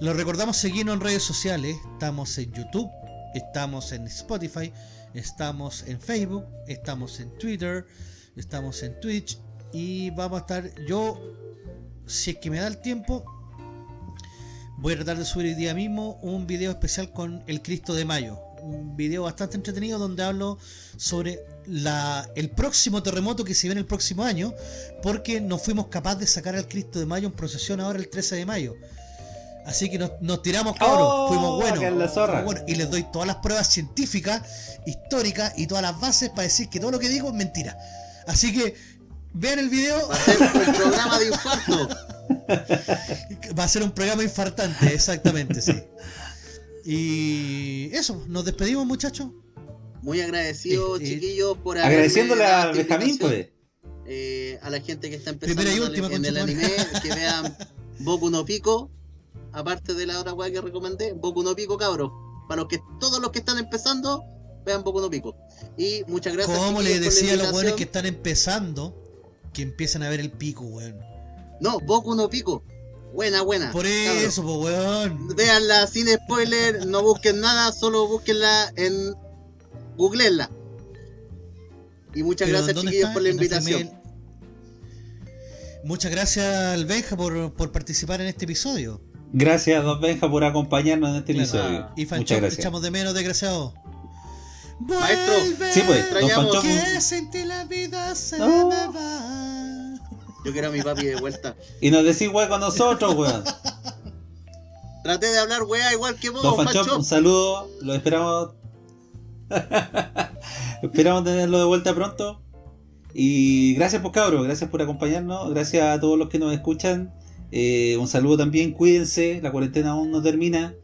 Lo recordamos seguirnos en redes sociales, estamos en YouTube, estamos en Spotify, estamos en Facebook, estamos en Twitter, estamos en Twitch y vamos a estar, yo, si es que me da el tiempo, voy a tratar de subir el día mismo un video especial con el Cristo de Mayo. Un video bastante entretenido donde hablo sobre la, el próximo terremoto que se viene el próximo año, porque no fuimos capaces de sacar al Cristo de Mayo en procesión ahora el 13 de mayo. Así que nos, nos tiramos, cabros, Oh, fuimos buenos. acá en la zorra. fuimos buenos. Y les doy todas las pruebas científicas, históricas y todas las bases para decir que todo lo que digo es mentira. Así que vean el video, Va a ser un <laughs> programa de infarto. va a ser un programa infartante, exactamente, sí. Y eso, nos despedimos, muchachos. Muy agradecido, Eh, chiquillos, por Agradeciéndole a Benjamín, pues. Eh, a la gente que está empezando Primera y en, última, el, en el conchetumare. anime, <laughs> que vean Boku no Pico, aparte de la otra weá que recomendé, Boku no Pico, cabros. Para los que todos los que están empezando, vean Boku no Pico. Y muchas gracias. Como chiquillos, le por la decía a los buenos que están empezando, que empiecen a ver el pico, weón. No, Boku no Pico. Buena, buena. Por eso, pues, weón. Véanla sin spoiler, no busquen nada, solo búsquenla en googleenla. Y muchas Pero, gracias ¿dónde chiquillos está? por la invitación. Muchas gracias al Benja por, por participar en este episodio. Gracias, Don Benja, por acompañarnos en este Claro. episodio. Y Muchas Fanchón, te gracias. echamos de menos, desgraciado. Maestro. Vuelve, Sí, pues, Don Fanchón. Que la vida se No. me va. Yo quiero a mi papi de vuelta. <laughs> Y nos decís weón con nosotros, weón. Traté de hablar weá igual que vos, Don Fanchón, Pancho. un saludo. Lo esperamos. <laughs> esperamos tenerlo de vuelta pronto. Y gracias por cabros, gracias por acompañarnos. Gracias a todos los que nos escuchan. Eh, un saludo también, cuídense. La cuarentena aún no termina.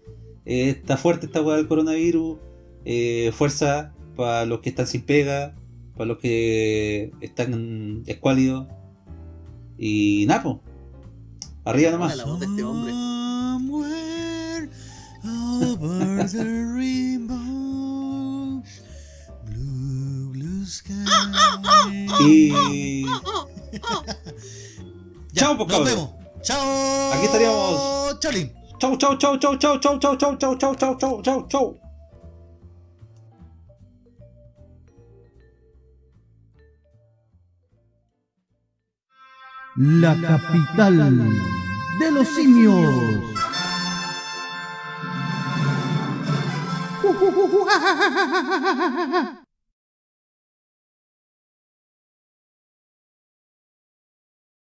Eh, está fuerte esta weá del coronavirus. Eh, fuerza para los que están sin pega. Para los que están escuálidos. Y nada, po. Arriba nomás. La voz de este hombre. Over the rainbow, blue, blue sky. Y. Ya, Chao, pues, nos vemos. Chao. Aquí estaríamos. Cholín. Chau, chau, chau, chau, chau, chau, chau, chau, chau, chau, chau, chau. La capital de los simios. <laughs>